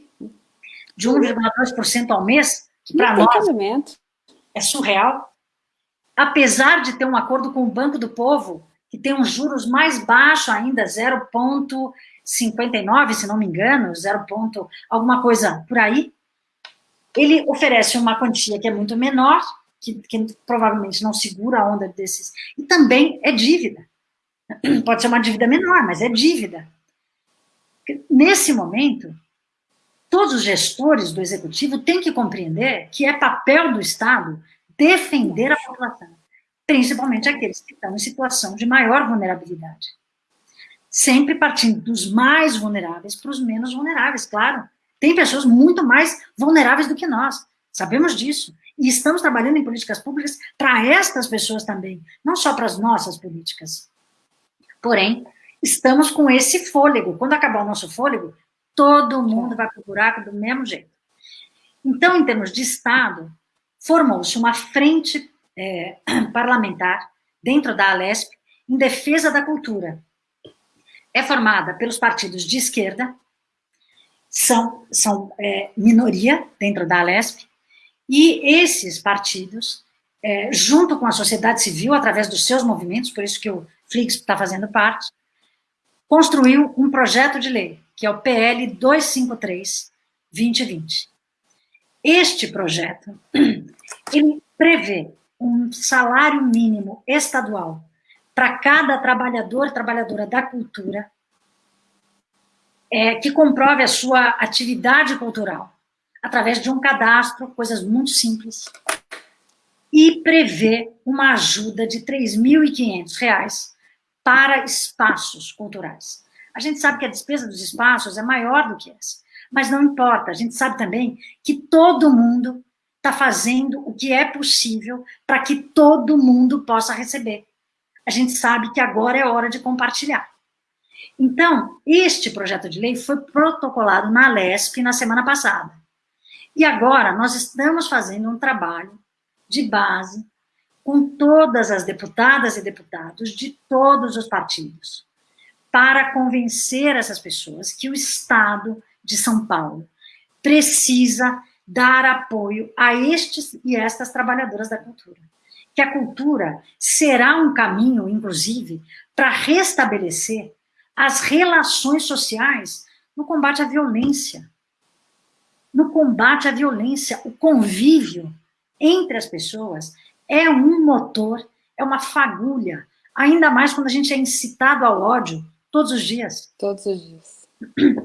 S2: de 1,2% ao mês, que para nós é surreal, apesar de ter um acordo com o Banco do Povo, que tem uns juros mais baixos ainda, 0,59, se não me engano, 0, alguma coisa por aí, ele oferece uma quantia que é muito menor, que, que provavelmente não segura a onda desses, e também é dívida. [clears throat] Pode ser uma dívida menor, mas é dívida. Nesse momento, todos os gestores do executivo têm que compreender que é papel do Estado defender a população, principalmente aqueles que estão em situação de maior vulnerabilidade. Sempre partindo dos mais vulneráveis para os menos vulneráveis, claro. Tem pessoas muito mais vulneráveis do que nós, sabemos disso. E estamos trabalhando em políticas públicas para estas pessoas também, não só para as nossas políticas. Porém, estamos com esse fôlego. Quando acabar o nosso fôlego, todo mundo vai para o buraco do mesmo jeito. Então, em termos de Estado, formou-se uma frente é, [clears throat] parlamentar dentro da Alesp em defesa da cultura. É formada pelos partidos de esquerda, são, são é, minoria dentro da Alesp, e esses partidos, é, junto com a sociedade civil, através dos seus movimentos, por isso que o Flix está fazendo parte, construiu um projeto de lei que é o PL 253-2020. Este projeto, [clears throat] ele prevê um salário mínimo estadual para cada trabalhador trabalhadora da cultura é, que comprove a sua atividade cultural através de um cadastro, coisas muito simples, e prevê uma ajuda de R$ 3.500 para espaços culturais. A gente sabe que a despesa dos espaços é maior do que essa, mas não importa, a gente sabe também que todo mundo está fazendo o que é possível para que todo mundo possa receber. A gente sabe que agora é hora de compartilhar. Então, este projeto de lei foi protocolado na LESP na semana passada. E agora nós estamos fazendo um trabalho de base com todas as deputadas e deputados de todos os partidos para convencer essas pessoas que o Estado de São Paulo precisa dar apoio a estes e estas trabalhadoras da cultura. Que a cultura será um caminho, inclusive, para restabelecer as relações sociais no combate à violência. No combate à violência, o convívio entre as pessoas é um motor, é uma fagulha, ainda mais quando a gente é incitado ao ódio Todos os dias.
S1: Todos os dias.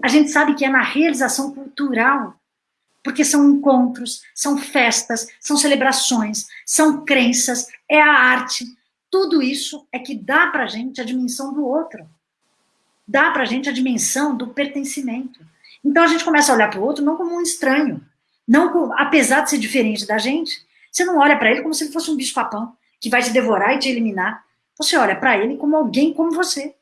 S2: A gente sabe que é na realização cultural, porque são encontros, são festas, são celebrações, são crenças, é a arte. Tudo isso é que dá para a gente a dimensão do outro. Dá para a gente a dimensão do pertencimento. Então a gente começa a olhar para o outro não como um estranho, não apesar de ser diferente da gente, você não olha para ele como se ele fosse um bicho-papão que vai te devorar e te eliminar. Você olha para ele como alguém como você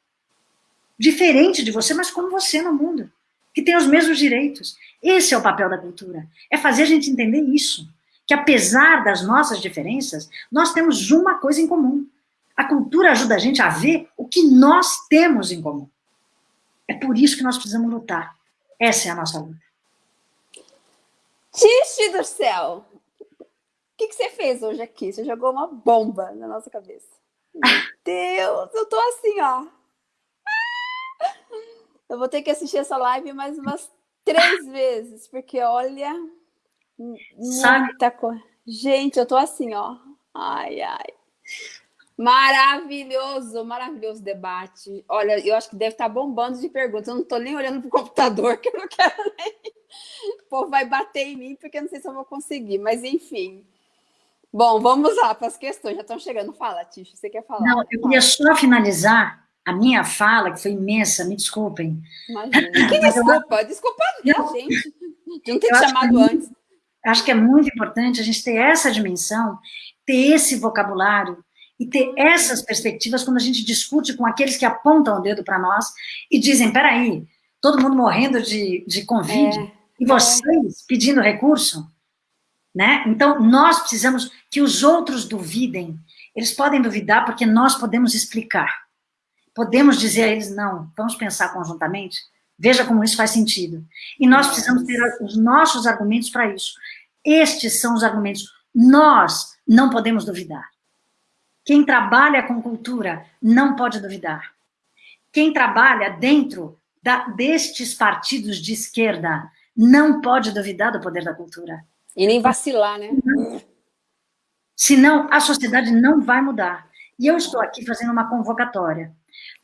S2: diferente de você, mas como você no mundo, que tem os mesmos direitos. Esse é o papel da cultura, é fazer a gente entender isso, que apesar das nossas diferenças, nós temos uma coisa em comum. A cultura ajuda a gente a ver o que nós temos em comum. É por isso que nós precisamos lutar. Essa é a nossa luta.
S1: Tixe do céu! que, que você fez hoje aqui? Você jogou uma bomba na nossa cabeça. [laughs] Meu Deus, eu tô assim, ó. Eu vou ter que assistir essa live mais umas três [laughs] vezes, porque olha, muita coisa. Gente, eu tô assim, ó. Ai, ai. Maravilhoso, maravilhoso debate. Olha, eu acho que deve estar bombando de perguntas. Eu não estou nem olhando para o computador, [laughs] que eu não quero nem. O povo vai bater em mim, porque eu não sei se eu vou conseguir. Mas, enfim. Bom, vamos lá para as questões. Já estão chegando. Fala, Ticho, você quer falar?
S2: Não, eu queria só finalizar a minha fala, que foi imensa, me desculpem.
S1: Imagina. [laughs] Que desculpa, eu... desculpa não, gente, não ter te chamado
S2: é
S1: antes.
S2: Acho que é muito importante a gente ter essa dimensão, ter esse vocabulário, e ter essas perspectivas quando a gente discute com aqueles que apontam o dedo para nós e dizem, peraí, todo mundo morrendo de, de Covid, é, e vocês é. pedindo recurso? Né? Então, nós precisamos que os outros duvidem. Eles podem duvidar porque nós podemos explicar. Podemos dizer a eles, não, vamos pensar conjuntamente, veja como isso faz sentido. E nós precisamos ter os nossos argumentos para isso. Estes são os argumentos. Nós não podemos duvidar. Quem trabalha com cultura não pode duvidar. Quem trabalha dentro da, destes partidos de esquerda não pode duvidar do poder da cultura.
S1: E nem vacilar, né?
S2: Senão, a sociedade não vai mudar. E eu estou aqui fazendo uma convocatória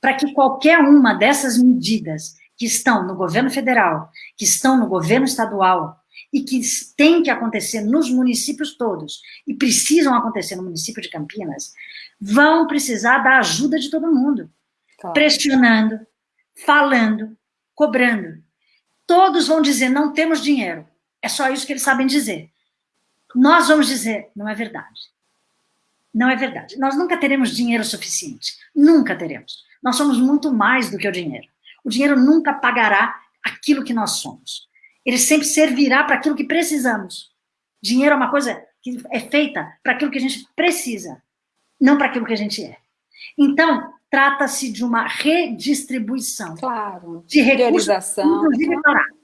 S2: para que qualquer uma dessas medidas que estão no governo federal, que estão no governo estadual, e que tem que acontecer nos municípios todos, e precisam acontecer no município de Campinas, vão precisar da ajuda de todo mundo. Claro. Pressionando, falando, cobrando. Todos vão dizer, não temos dinheiro. É só isso que eles sabem dizer. Nós vamos dizer, não é verdade. Não é verdade. Nós nunca teremos dinheiro suficiente. Nunca teremos. Nós somos muito mais do que o dinheiro. O dinheiro nunca pagará aquilo que nós somos ele sempre servirá para aquilo que precisamos. Dinheiro é uma coisa que é feita para aquilo que a gente precisa, não para aquilo que a gente é. Então, trata-se de uma redistribuição
S1: claro.
S2: de recursos, inclusive claro.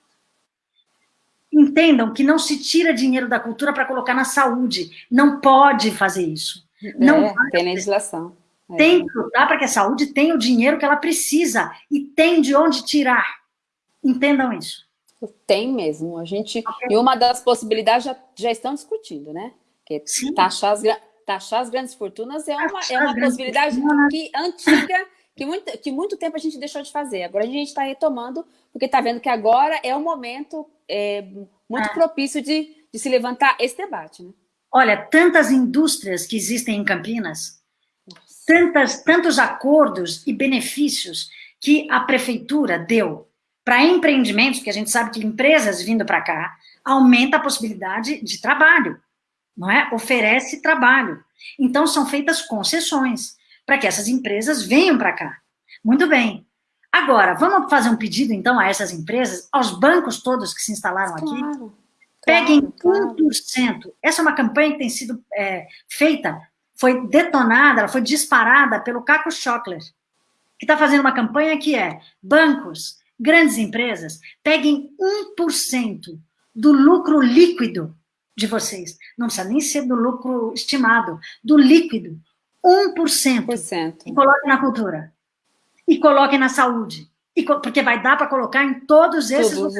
S2: Entendam que não se tira dinheiro da cultura para colocar na saúde. Não pode fazer isso. Não
S1: é, tem legislação.
S2: É. Tem que lutar para que a saúde tenha o dinheiro que ela precisa e tem de onde tirar. Entendam isso.
S1: Tem mesmo. A gente, E uma das possibilidades já, já estão discutindo, né? Que taxar as, taxar as grandes fortunas é uma, é uma possibilidade que, antiga, que muito, que muito tempo a gente deixou de fazer. Agora a gente está retomando, porque está vendo que agora é o momento é, muito é. propício de, de se levantar esse debate. Né?
S2: Olha, tantas indústrias que existem em Campinas, tantas, tantos acordos e benefícios que a prefeitura deu para empreendimentos, que a gente sabe que empresas vindo para cá, aumenta a possibilidade de trabalho, não é? Oferece trabalho. Então, são feitas concessões para que essas empresas venham para cá. Muito bem. Agora, vamos fazer um pedido, então, a essas empresas, aos bancos todos que se instalaram aqui, claro, peguem claro, 1%. Essa é uma campanha que tem sido é, feita, foi detonada, ela foi disparada pelo Caco Schockler, que está fazendo uma campanha que é bancos, grandes empresas, peguem 1% do lucro líquido de vocês. Não precisa nem ser do lucro estimado, do líquido. 1%. Por cento. E coloquem na cultura. E coloquem na saúde. E, porque vai dar para colocar em todos esses...
S1: Todos,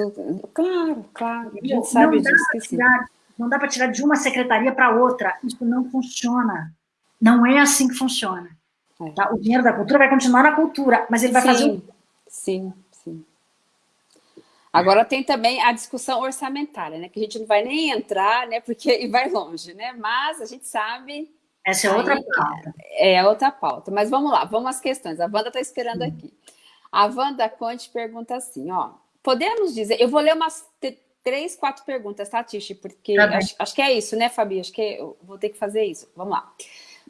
S1: claro, claro. A gente sabe
S2: não
S1: disso que
S2: tirar, Não dá para tirar de uma secretaria para outra. Isso não funciona. Não é assim que funciona. É. Tá? O dinheiro da cultura vai continuar na cultura, mas ele vai
S1: sim,
S2: fazer...
S1: Sim, Agora tem também a discussão orçamentária, né? Que a gente não vai nem entrar, né? Porque [laughs] vai longe, né? Mas a gente sabe...
S2: Essa é aí, outra pauta.
S1: É, é, outra pauta. Mas vamos lá, vamos às questões. A Wanda está esperando Sim. aqui. A Wanda Conte pergunta assim, ó. Podemos dizer... Eu vou ler umas três, quatro perguntas, tá, Tishi? Porque tá acho, acho, que é isso, né, Fabi? Acho que eu vou ter que fazer isso. Vamos lá.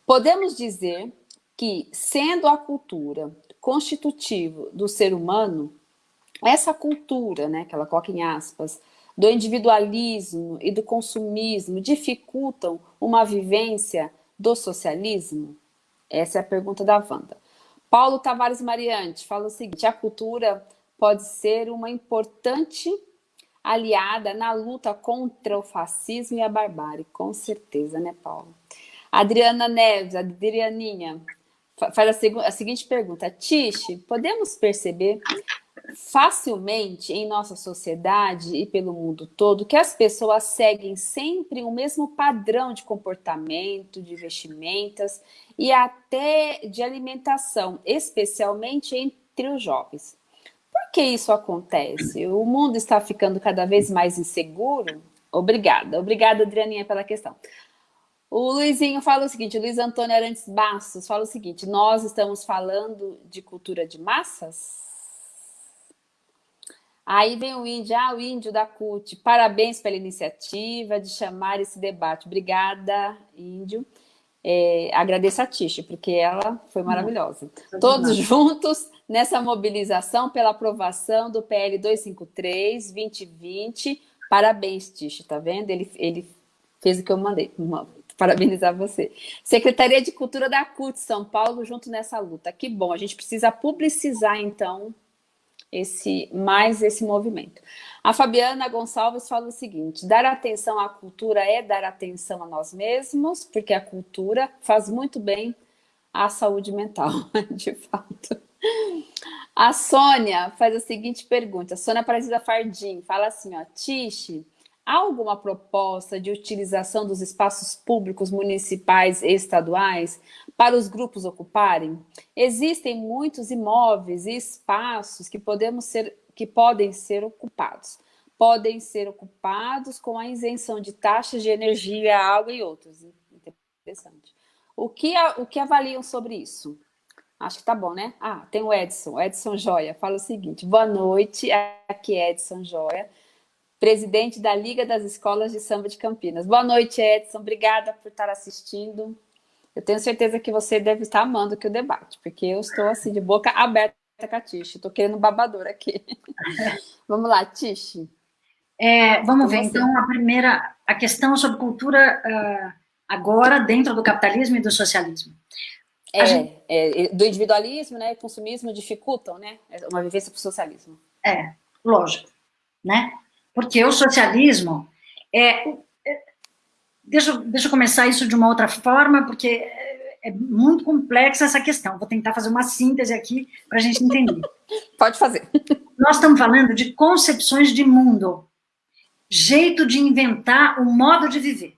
S1: Podemos dizer que, sendo a cultura constitutivo do ser humano, essa cultura, né, que ela coloca em aspas, do individualismo e do consumismo dificultam uma vivência do socialismo? Essa é a pergunta da Wanda. Paulo Tavares Mariante fala o seguinte, a cultura pode ser uma importante aliada na luta contra o fascismo e a barbárie. Com certeza, né, Paulo? Adriana Neves, Adrianinha, faz a, a seguinte pergunta. Tiche, podemos perceber facilmente em nossa sociedade e pelo mundo todo que as pessoas seguem sempre o mesmo padrão de comportamento, de vestimentas e até de alimentação, especialmente entre os jovens. Por que isso acontece? O mundo está ficando cada vez mais inseguro? Obrigada. Obrigada, Adrianinha, pela questão. O Luizinho fala o seguinte, o Luiz Antônio Arantes Bastos fala o seguinte, nós estamos falando de cultura de massas? Aí vem o índio, ah, o índio da CUT, parabéns pela iniciativa de chamar esse debate. Obrigada, índio. É, agradeço a Tish, porque ela foi maravilhosa. Hum, Todos juntos nessa mobilização pela aprovação do PL 253 2020. Parabéns, Tish, tá vendo? Ele, ele fez o que eu mandei. [laughs] Parabenizar você. Secretaria de Cultura da CUT São Paulo, junto nessa luta. Que bom, a gente precisa publicizar, então, esse mais esse movimento. A Fabiana Gonçalves fala o seguinte, dar atenção à cultura é dar atenção a nós mesmos, porque a cultura faz muito bem à saúde mental, [laughs] de fato. A Sônia faz a seguinte pergunta, a Sônia Aparecida Fardim, fala assim, ó, Tiche, há alguma proposta de utilização dos espaços públicos municipais e estaduais para os grupos ocuparem? Existem muitos imóveis e espaços que, podemos ser, que podem ser ocupados. Podem ser ocupados com a isenção de taxas de energia, água e outros. Interessante. O que, o que avaliam sobre isso? Acho que tá bom, né? Ah, tem o Edson, Edson Joia, fala o seguinte, boa noite, aqui é Edson Joia, presidente da Liga das Escolas de Samba de Campinas. Boa noite, Edson, obrigada por estar assistindo. Eu tenho certeza que você deve estar amando aqui o debate, porque eu estou assim de boca aberta com a Tish. Estou querendo babador aqui. [laughs] vamos lá, Tish.
S2: É, vamos ver, então, a primeira, a questão sobre cultura uh, agora dentro do capitalismo e do socialismo.
S1: É, gente... é, do individualismo, né, consumismo dificultam, né, uma vivência para o socialismo.
S2: É, lógico, né, porque o socialismo é, Deixa, deixa eu começar isso de uma outra forma, porque é, é muito complexa essa questão. Vou tentar fazer uma síntese aqui para a gente entender. [laughs]
S1: Pode fazer.
S2: Nós estamos falando de concepções de mundo, jeito de inventar o modo de viver.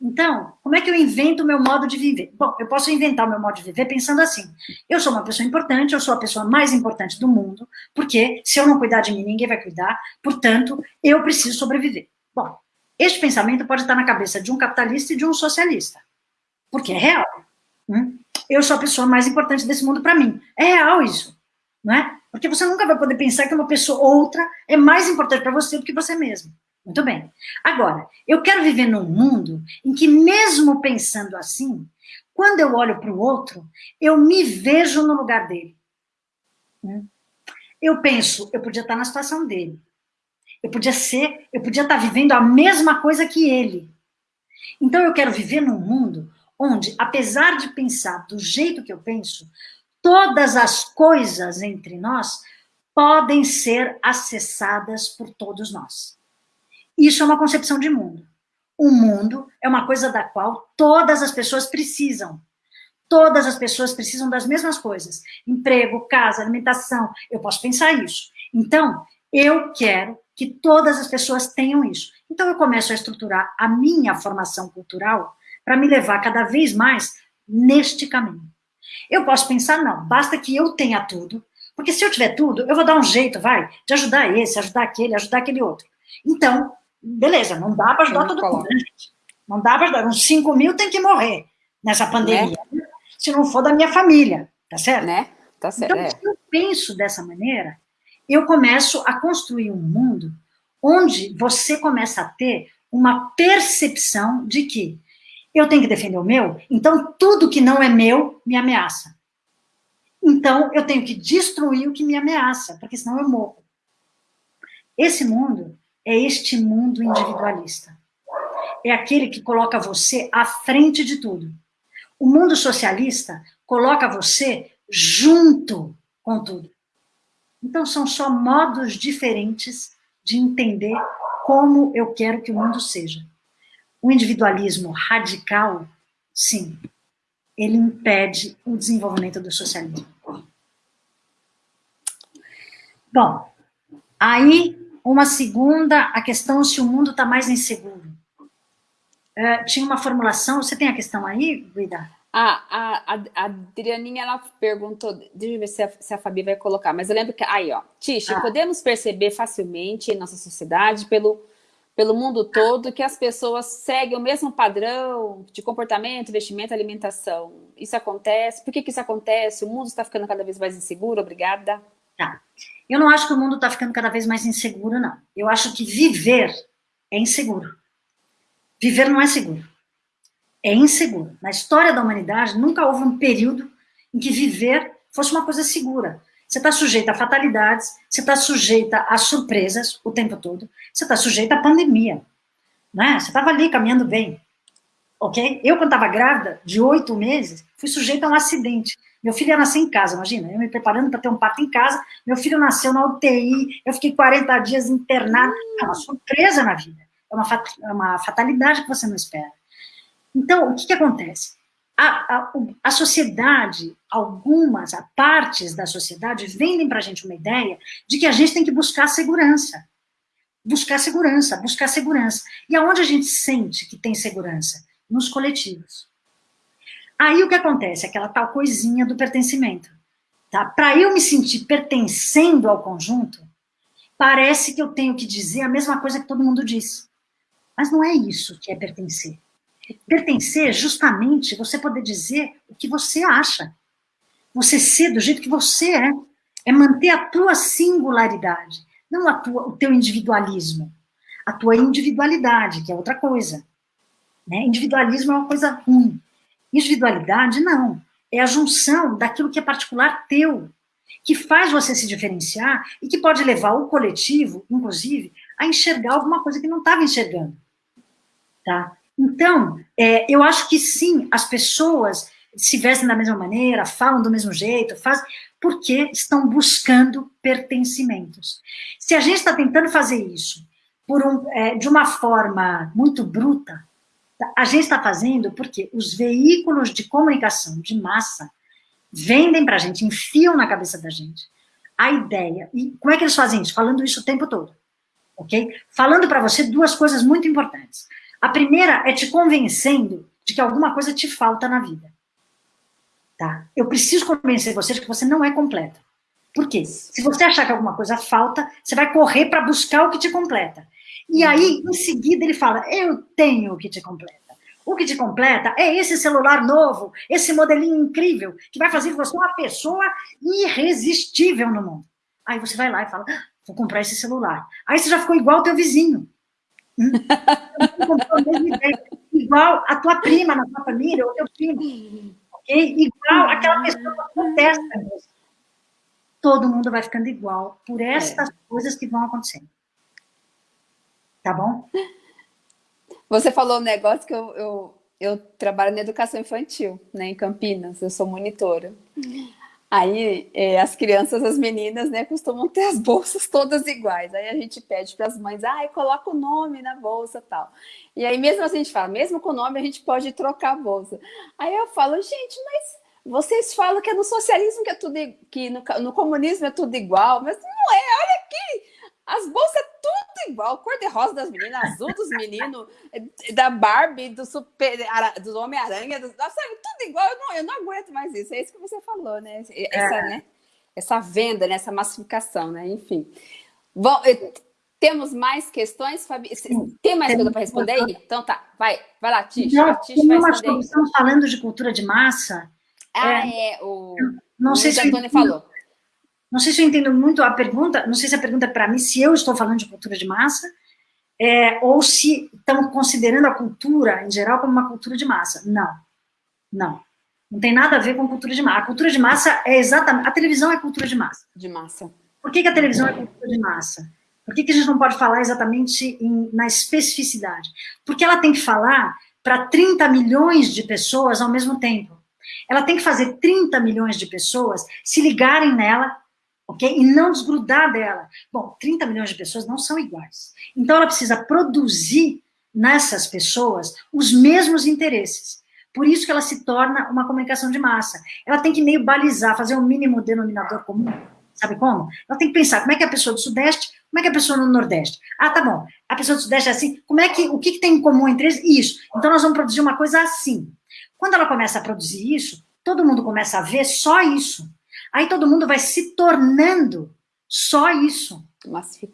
S2: Então, como é que eu invento o meu modo de viver? Bom, eu posso inventar o meu modo de viver pensando assim, eu sou uma pessoa importante, eu sou a pessoa mais importante do mundo, porque se eu não cuidar de mim, ninguém vai cuidar, portanto, eu preciso sobreviver. Bom, este pensamento pode estar na cabeça de um capitalista e de um socialista, porque é real. Hum? Eu sou a pessoa mais importante desse mundo para mim. É real isso, não é? Porque você nunca vai poder pensar que uma pessoa outra é mais importante para você do que você mesmo. Muito bem. Agora, eu quero viver num mundo em que mesmo pensando assim, quando eu olho para o outro, eu me vejo no lugar dele. Hum? Eu penso, eu podia estar na situação dele. Eu podia ser, eu podia estar vivendo a mesma coisa que ele. Então eu quero viver num mundo onde, apesar de pensar do jeito que eu penso, todas as coisas entre nós podem ser acessadas por todos nós. Isso é uma concepção de mundo. O mundo é uma coisa da qual todas as pessoas precisam. Todas as pessoas precisam das mesmas coisas. Emprego, casa, alimentação. Eu posso pensar isso. Então, eu quero que todas as pessoas tenham isso. Então, eu começo a estruturar a minha formação cultural para me levar cada vez mais neste caminho. Eu posso pensar, não, basta que eu tenha tudo, porque se eu tiver tudo, eu vou dar um jeito, vai, de ajudar esse, ajudar aquele, ajudar aquele outro. Então, beleza, não dá para ajudar todo mundo, né, gente? Não dá para ajudar, uns 5 mil tem que morrer nessa pandemia, né? se não for da minha família, tá certo?
S1: Né? Tá certo.
S2: Então, é. se eu penso dessa maneira, eu começo a construir um mundo onde você começa a ter uma percepção de que eu tenho que defender o meu, então tudo que não é meu me ameaça. Então eu tenho que destruir o que me ameaça, porque senão eu morro. Esse mundo é este mundo individualista. É aquele que coloca você à frente de tudo. O mundo socialista coloca você junto com tudo. Então, são só modos diferentes de entender como eu quero que o mundo seja. O individualismo radical, sim, ele impede o desenvolvimento do socialismo. Bom, aí uma segunda, a questão se o mundo está mais inseguro. Uh, tinha uma formulação, você tem a questão aí, Guida?
S1: Ah, a, a, a Adrianinha, ela perguntou, deixa eu ver se a, se a Fabi vai colocar, mas eu lembro que, aí ó, Tish, ah. podemos perceber facilmente em nossa sociedade, pelo, pelo mundo todo, que as pessoas seguem o mesmo padrão de comportamento, vestimento, alimentação. Isso acontece? Por que, que isso acontece? O mundo está ficando cada vez mais inseguro? Obrigada.
S2: Tá. Eu não acho que o mundo está ficando cada vez mais inseguro, não. Eu acho que viver é inseguro. Viver não é seguro é inseguro. Na história da humanidade, nunca houve um período em que viver fosse uma coisa segura. Você está sujeita a fatalidades, você está sujeita a surpresas o tempo todo, você está sujeita à pandemia. Né? Você estava ali caminhando bem. Ok? Eu, quando estava grávida, de oito meses, fui sujeita a um acidente. Meu filho ia nascer em casa, imagina, eu me preparando para ter um parto em casa, meu filho nasceu na UTI, eu fiquei 40 dias internada. É uma surpresa na vida, é uma, é uma fatalidade que você não espera. Então, o que, que acontece? A, a, a, sociedade, algumas a partes da sociedade, vendem para a gente uma ideia de que a gente tem que buscar segurança. Buscar segurança, buscar segurança. E aonde a gente sente que tem segurança? Nos coletivos. Aí o que acontece? Aquela tal coisinha do pertencimento. Tá? Para eu me sentir pertencendo ao conjunto, parece que eu tenho que dizer a mesma coisa que todo mundo diz. Mas não é isso que é pertencer. Pertencer, justamente, você poder dizer o que você acha. Você ser do jeito que você é. É manter a tua singularidade, não a tua, o teu individualismo. A tua individualidade, que é outra coisa. Né? Individualismo é uma coisa ruim. Individualidade, não. É a junção daquilo que é particular teu, que faz você se diferenciar e que pode levar o coletivo, inclusive, a enxergar alguma coisa que não estava enxergando. Tá? Então, é, eu acho que sim, as pessoas se vestem da mesma maneira, falam do mesmo jeito, fazem, porque estão buscando pertencimentos. Se a gente está tentando fazer isso por um, é, de uma forma muito bruta, a gente está fazendo porque os veículos de comunicação de massa vendem para a gente, enfiam na cabeça da gente a ideia. E como é que eles fazem isso? Falando isso o tempo todo. Ok? Falando para você duas coisas muito importantes. A primeira é te convencendo de que alguma coisa te falta na vida. Tá? Eu preciso convencer você de que você não é completa. Por quê? Se você achar que alguma coisa falta, você vai correr para buscar o que te completa. E aí, em seguida, ele fala, eu tenho o que te completa. O que te completa é esse celular novo, esse modelinho incrível, que vai fazer de você uma pessoa irresistível no mundo. Aí você vai lá e fala, ah, vou comprar esse celular. Aí você já ficou igual ao teu vizinho. Igual a tua prima na tua família, ou teu primo. Okay? Igual aquela pessoa que acontece. Todo mundo vai ficando igual por estas é. coisas que vão acontecendo. Tá bom?
S1: Você falou um negócio que eu, eu, eu trabalho na educação infantil, né, em Campinas, eu sou monitora. Aí é, as crianças, as meninas, né, costumam ter as bolsas todas iguais. Aí a gente pede para as mães, ah, coloca o nome na bolsa tal. E aí mesmo assim a gente fala, mesmo com o nome a gente pode trocar a bolsa. Aí eu falo, gente, mas vocês falam que é no socialismo que é tudo, que no, no comunismo é tudo igual, mas não é, olha aqui, as bolsas é tudo igual, cor de rosa das meninas, azul dos meninos, da Barbie, do super, do Homem-Aranha, sabe, tudo igual, eu não, eu não aguento mais isso, é isso que você falou, né? Essa, é. né? Essa venda, né? essa massificação, né? Enfim. Bom, temos mais questões, Fabi? Tem mais coisa para responder aí? Então tá, vai, vai lá, Tish.
S2: Vai responder. Estamos falando de cultura de massa.
S1: Ah, é, é o,
S2: não o sei se
S1: Antônio falou.
S2: Não sei se eu entendo muito a pergunta, não sei se a pergunta é para mim, se eu estou falando de cultura de massa, é, ou se estão considerando a cultura, em geral, como uma cultura de massa. Não, não. Não tem nada a ver com cultura de massa. A cultura de massa é exatamente... A televisão é cultura de massa.
S1: De massa.
S2: Por que, que a televisão é cultura de massa? Por que, que a gente não pode falar exatamente em, na especificidade? Porque ela tem que falar para 30 milhões de pessoas ao mesmo tempo. Ela tem que fazer 30 milhões de pessoas se ligarem nela ok? E não desgrudar dela. Bom, 30 milhões de pessoas não são iguais. Então, ela precisa produzir nessas pessoas os mesmos interesses. Por isso que ela se torna uma comunicação de massa. Ela tem que meio balizar, fazer um mínimo denominador comum. Sabe como? Ela tem que pensar como é que a pessoa do Sudeste, como é que a pessoa no Nordeste. Ah, tá bom. A pessoa do Sudeste é assim. Como é que, o que, que tem em comum entre eles? Isso. Então, nós vamos produzir uma coisa assim. Quando ela começa a produzir isso, todo mundo começa a ver só isso. Aí todo mundo vai se tornando só isso.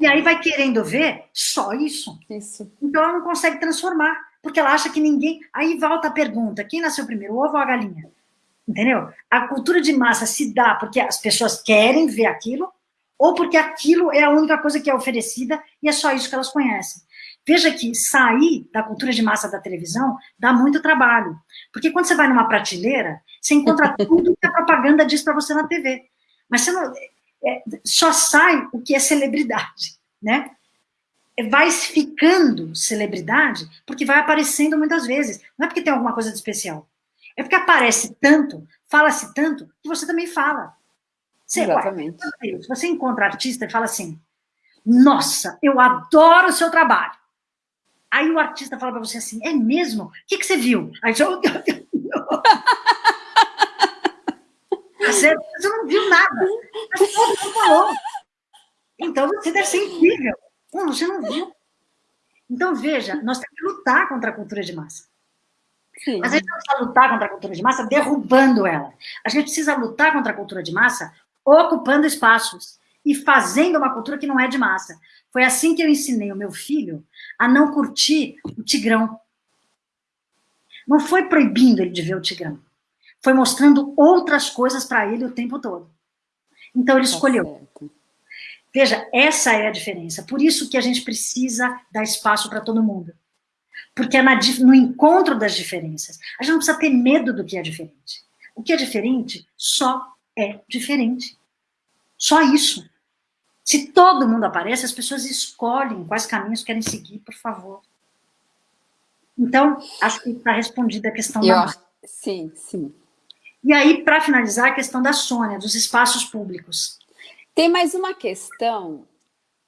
S2: E aí vai querendo ver só isso.
S1: Isso.
S2: Então ela não consegue transformar, porque ela acha que ninguém... Aí volta a pergunta, quem nasceu primeiro, o ovo ou a galinha? Entendeu? A cultura de massa se dá porque as pessoas querem ver aquilo, ou porque aquilo é a única coisa que é oferecida e é só isso que elas conhecem. Veja que sair da cultura de massa da televisão dá muito trabalho. Porque quando você vai numa prateleira, você encontra [laughs] tudo que a propaganda diz para você na TV. Mas você não, é, só sai o que é celebridade, né? Vai ficando celebridade porque vai aparecendo muitas vezes. Não é porque tem alguma coisa de especial. É porque aparece tanto, fala-se tanto, que você também fala.
S1: Você, Exatamente.
S2: Ué, você encontra artista e fala assim, nossa, eu adoro o seu trabalho. Aí o artista fala para você assim, é mesmo? O que, que você viu? Aí você, [laughs] você, você não viu nada. Mas todo mundo falou. Então você deve ser incrível. Não, você não viu. Então, veja, nós temos que lutar contra a cultura de massa. Sim. Mas a gente não precisa lutar contra a cultura de massa derrubando ela. A gente precisa lutar contra a cultura de massa ocupando espaços e fazendo uma cultura que não é de massa. Foi assim que eu ensinei o meu filho a não curtir o Tigrão. Não foi proibindo ele de ver o Tigrão. Foi mostrando outras coisas para ele o tempo todo. Então ele tá escolheu. Veja, essa é a diferença. Por isso que a gente precisa dar espaço para todo mundo. Porque é no encontro das diferenças. A gente não precisa ter medo do que é diferente. O que é diferente só é diferente. Só isso. Se todo mundo aparece, as pessoas escolhem quais caminhos querem seguir, por favor. Então, acho que está respondida a questão Eu da
S1: Sim, sim.
S2: E aí, para finalizar, a questão da Sônia, dos espaços públicos.
S1: Tem mais uma questão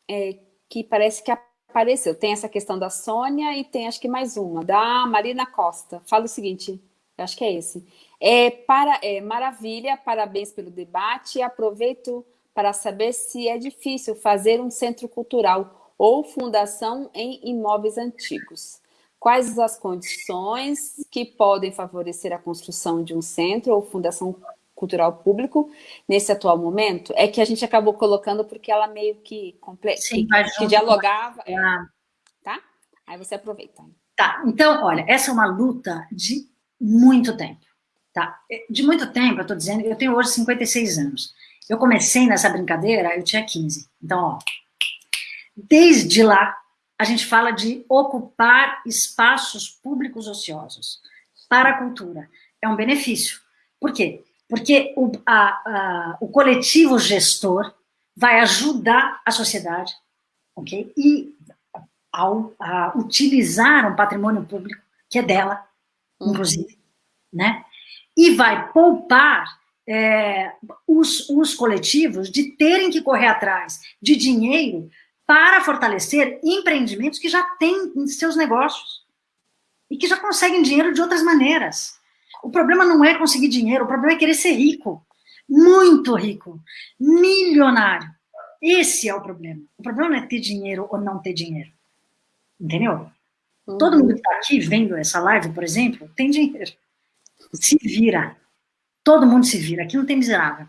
S1: é, que parece que apareceu. Tem essa questão da Sônia e tem acho que mais uma, da Marina Costa. Fala o seguinte, acho que é esse. É, para, é, maravilha, parabéns pelo debate. Aproveito para saber se é difícil fazer um centro cultural ou fundação em imóveis antigos. Quais as condições que podem favorecer a construção de um centro ou fundação cultural público nesse atual momento? É que a gente acabou colocando porque ela meio que, Sim, que, que dialogava. É, tá? Aí você aproveita.
S2: Tá, então, olha, essa é uma luta de muito tempo. Tá? De muito tempo, eu estou dizendo, eu tenho hoje 56 anos. Eu comecei nessa brincadeira, eu tinha 15. Então, ó, desde lá, a gente fala de ocupar espaços públicos ociosos para a cultura. É um benefício. Por quê? Porque o, a, a, o coletivo gestor vai ajudar a sociedade, ok? E ao a utilizar um patrimônio público que é dela, uhum. inclusive, né? E vai poupar é, os, os coletivos de terem que correr atrás de dinheiro para fortalecer empreendimentos que já têm seus negócios e que já conseguem dinheiro de outras maneiras. O problema não é conseguir dinheiro, o problema é querer ser rico, muito rico, milionário. Esse é o problema. O problema não é ter dinheiro ou não ter dinheiro. Entendeu? Uhum. Todo mundo que está aqui vendo essa live, por exemplo, tem dinheiro. Se vira. Todo mundo se vira, aqui não tem miserável.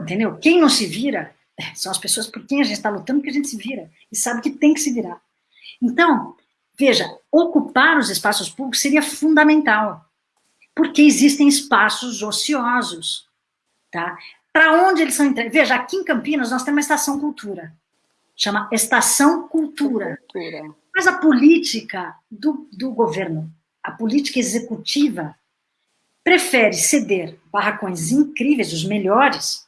S2: Entendeu? Quem não se vira são as pessoas por quem a gente está lutando que a gente se vira e sabe que tem que se virar. Então, veja, ocupar os espaços públicos seria fundamental, porque existem espaços ociosos, tá? Para onde eles são entregues? Veja, aqui em Campinas nós temos uma estação cultura, chama Estação Cultura. cultura. Mas a política do, do governo, a política executiva, prefere ceder barracões incríveis, os melhores,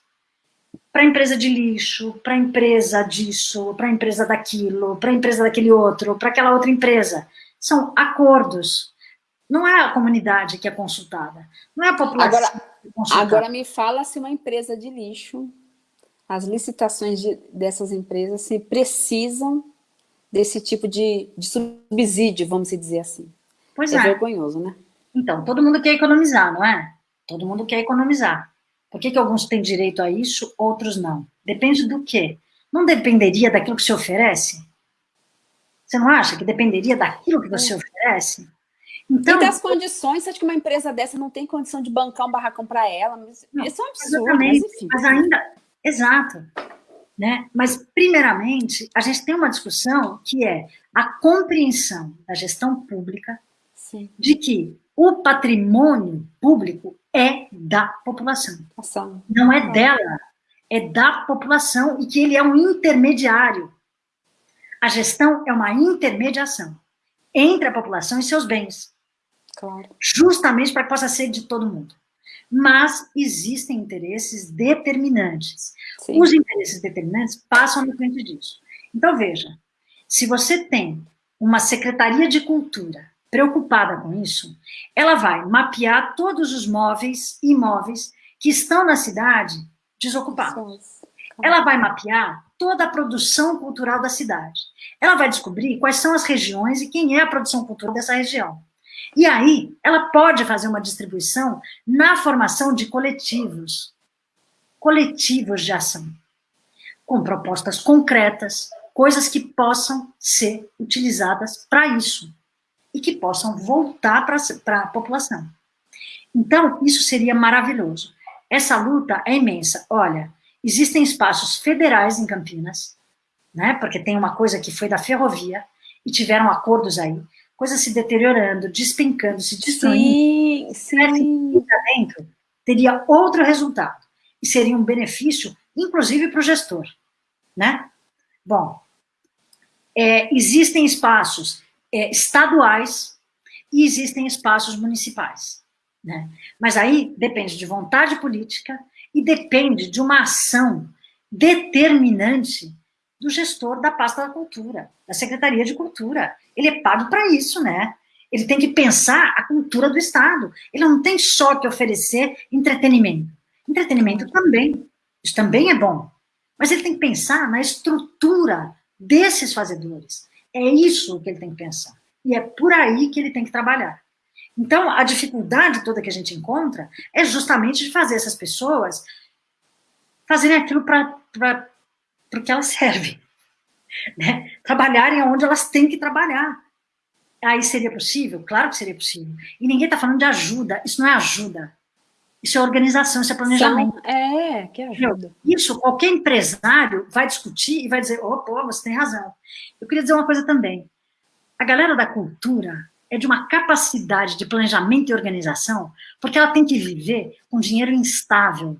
S2: para a empresa de lixo, para a empresa disso, para a empresa daquilo, para a empresa daquele outro, para aquela outra empresa. São acordos. Não é a comunidade que é consultada, não é a população
S1: agora, que é consultada. Agora me fala se uma empresa de lixo as licitações de, dessas empresas se precisam desse tipo de, de subsídio, vamos dizer assim. Pois é. É vergonhoso, né?
S2: Então, todo mundo quer economizar, não é? Todo mundo quer economizar. Por que, que alguns têm direito a isso, outros não? Depende do quê? Não dependeria daquilo que se oferece? Você não acha que dependeria daquilo que você é. oferece?
S1: Então, e das condições, você acha que uma empresa dessa não tem condição de bancar um barracão para ela? Não, isso é um absurdo,
S2: mas. Mas ainda, exato. Né? Mas, primeiramente, a gente tem uma discussão que é a compreensão da gestão pública Sim. de que o patrimônio público é da população. Ação. Não é dela, é da população e que ele é um intermediário. A gestão é uma intermediação entre a população e seus bens. Claro. Justamente para que possa ser de todo mundo. Mas existem interesses determinantes. Sim. Os interesses determinantes passam na frente disso. Então, veja, se você tem uma Secretaria de Cultura preocupada com isso, ela vai mapear todos os móveis e imóveis que estão na cidade desocupados. Ela vai mapear toda a produção cultural da cidade. Ela vai descobrir quais são as regiões e quem é a produção cultural dessa região. E aí, ela pode fazer uma distribuição na formação de coletivos, coletivos de ação, com propostas concretas, coisas que possam ser utilizadas para isso e que possam voltar para a população. Então, isso seria maravilhoso. Essa luta é imensa. Olha, existem espaços federais em Campinas, né, porque tem uma coisa que foi da ferrovia, e tiveram acordos aí, coisas se deteriorando, despencando, se destruindo. Sim, sim. dentro, teria outro resultado. E seria um benefício, inclusive para o gestor. Né? Bom, é, existem espaços é, estaduais e existem espaços municipais. Né? Mas aí depende de vontade política e depende de uma ação determinante do gestor da pasta da cultura, da Secretaria de Cultura. Ele é pago para isso, né? Ele tem que pensar a cultura do Estado. Ele não tem só que oferecer entretenimento. Entretenimento também, isso também é bom. Mas ele tem que pensar na estrutura desses fazedores. É isso que ele tem que pensar. E é por aí que ele tem que trabalhar. Então, a dificuldade toda que a gente encontra é justamente de fazer essas pessoas fazerem aquilo para o que elas servem. [laughs] Né? Trabalharem onde elas têm que trabalhar. Aí seria possível? Claro que seria possível. E ninguém está falando de ajuda. Isso não é ajuda. Isso é organização, isso é planejamento.
S1: São, é, que ajuda.
S2: Isso, qualquer empresário vai discutir e vai dizer, oh, pô, você tem razão. Eu queria dizer uma coisa também. A galera da cultura é de uma capacidade de planejamento e organização, porque ela tem que viver com dinheiro instável,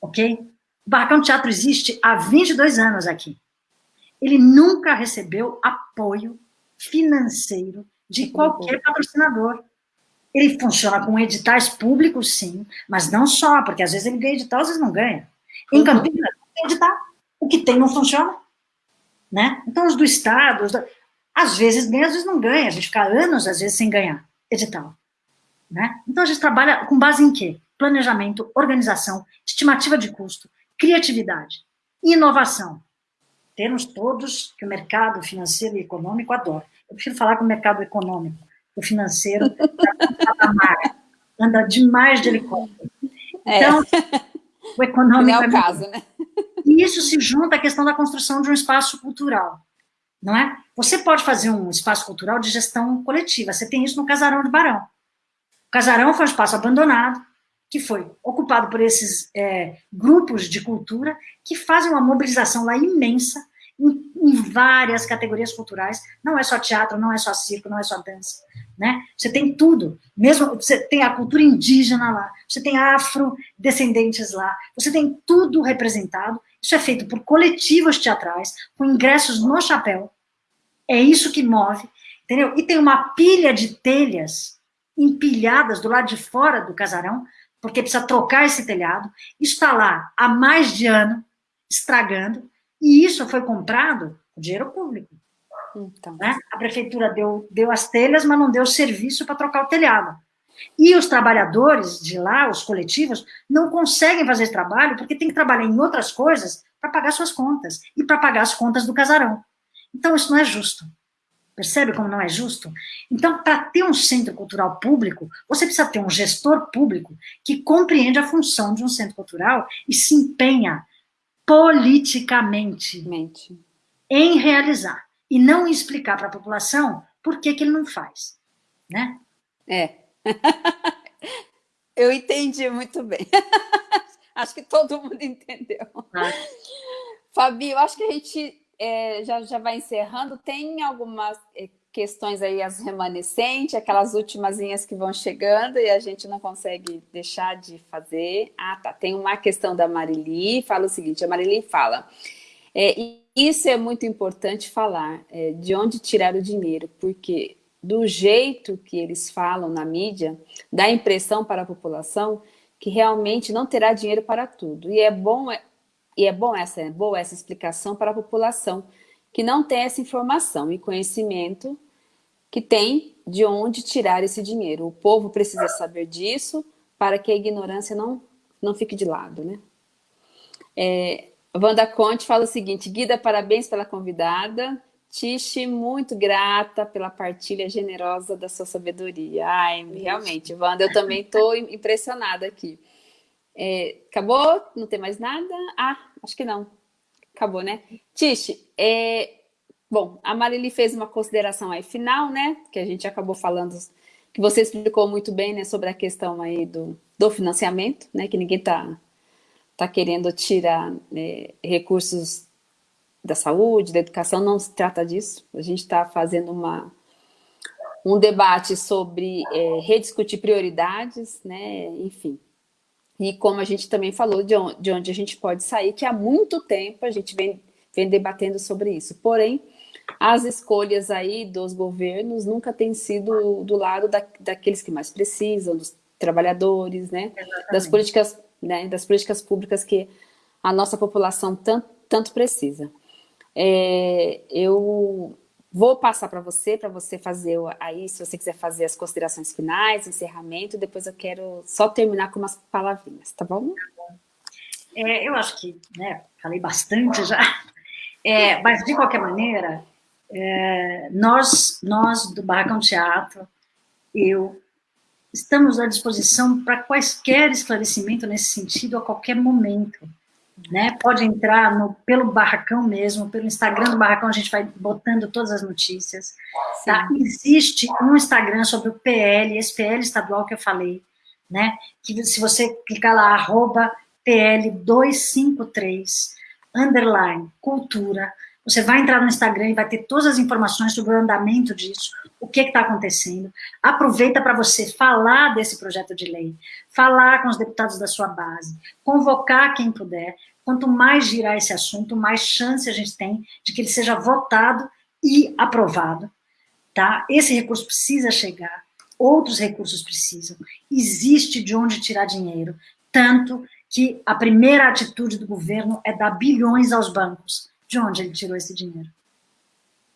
S2: ok? O Barracão Teatro existe há 22 anos aqui. Ele nunca recebeu apoio financeiro de qualquer patrocinador. Ele funciona com editais públicos, sim, mas não só, porque às vezes ele ganha edital, às vezes não ganha. Em Campinas, não tem edital. O que tem não funciona. Né? Então, os do Estado, os do... às vezes ganha, às vezes não ganha. A gente fica anos, às vezes, sem ganhar edital. Né? Então, a gente trabalha com base em quê? Planejamento, organização, estimativa de custo, criatividade, inovação. Termos todos que o mercado financeiro e econômico adora. Eu prefiro falar com o mercado econômico, o financeiro anda demais de helicóptero. É. Então, é. o econômico... Não
S1: é o é caso, né?
S2: E isso se junta à questão da construção de um espaço cultural, não é? Você pode fazer um espaço cultural de gestão coletiva, você tem isso no Casarão de Barão. O Casarão foi um espaço abandonado, que foi ocupado por esses é, grupos de cultura que fazem uma mobilização lá imensa em, em, várias categorias culturais, não é só teatro, não é só circo, não é só dança, né? Você tem tudo, mesmo você tem a cultura indígena lá, você tem afrodescendentes lá, você tem tudo representado, isso é feito por coletivos teatrais, com ingressos no chapéu, é isso que move, entendeu? E tem uma pilha de telhas empilhadas do lado de fora do casarão, porque precisa trocar esse telhado, está lá há mais de ano, estragando, e isso foi comprado com dinheiro público. Então. Né? A prefeitura deu, deu as telhas, mas não deu serviço para trocar o telhado. E os trabalhadores de lá, os coletivos, não conseguem fazer esse trabalho porque tem que trabalhar em outras coisas para pagar suas contas e para pagar as contas do casarão. Então, isso não é justo. Percebe como não é justo? Então, para ter um centro cultural público, você precisa ter um gestor público que compreende a função de um centro cultural e se empenha politicamente
S1: Mente.
S2: em realizar e não explicar para a população por que, que ele não faz, né?
S1: É. [laughs] eu entendi muito bem. [laughs] acho que todo mundo entendeu. Ah. Fabi, eu acho que a gente é, já, já vai encerrando. Tem algumas é, questões aí, as remanescentes, aquelas últimas que vão chegando e a gente não consegue deixar de fazer. Ah, tá. Tem uma questão da Marili, fala o seguinte, a Marili fala, é, isso é muito importante falar, é, de onde tirar o dinheiro, porque do jeito que eles falam na mídia, dá impressão para a população que realmente não terá dinheiro para tudo. E é bom, é, e é bom essa, é boa essa explicação para a população, que não tem essa informação e conhecimento que tem de onde tirar esse dinheiro. O povo precisa saber disso para que a ignorância não, não fique de lado. Né? É, Wanda Conte fala o seguinte, Guida, parabéns pela convidada. Tiche, muito grata pela partilha generosa da sua sabedoria. Ai, realmente, Wanda, eu também estou impressionada aqui. É, acabou? Não tem mais nada? Ah, acho que não. Acabou, né? Tiche, é, bom, a Marili fez uma consideração aí final, né? Que a gente acabou falando, que você explicou muito bem, né? Sobre a questão aí do, do financiamento, né? Que ninguém está tá querendo tirar né, recursos da saúde, da educação, não se trata disso. A gente está fazendo uma, um debate sobre é, rediscutir prioridades, né? Enfim, e como a gente também falou, de onde, de onde a gente pode sair, que há muito tempo a gente vem, vem debatendo sobre isso. Porém, as escolhas aí dos governos nunca têm sido do lado da, daqueles que mais precisam, dos trabalhadores, né? Das políticas, né? das políticas públicas que a nossa população tanto, tanto precisa. É, eu Vou passar para você, para você fazer aí, se você quiser fazer as considerações finais, encerramento, depois eu quero só terminar com umas palavrinhas, tá bom?
S2: É, eu acho que, né, falei bastante já, é, mas de qualquer maneira, é, nós, nós do Barracão Teatro, eu, estamos à disposição para quaisquer esclarecimento nesse sentido a qualquer momento né? Pode entrar no, pelo Barracão mesmo, pelo Instagram do Barracão, a gente vai botando todas as notícias. Tá? Existe um Instagram sobre o PL, esse PL estadual que eu falei, né? Que se você clicar lá, arroba PL253, underline, cultura, você vai entrar no Instagram e vai ter todas as informações sobre o andamento disso, o que está acontecendo. Aproveita para você falar desse projeto de lei, falar com os deputados da sua base, convocar quem puder, Quanto mais girar esse assunto, mais chance a gente tem de que ele seja votado e aprovado. Tá? Esse recurso precisa chegar, outros recursos precisam. Existe de onde tirar dinheiro, tanto que a primeira atitude do governo é dar bilhões aos bancos. De onde ele tirou esse dinheiro?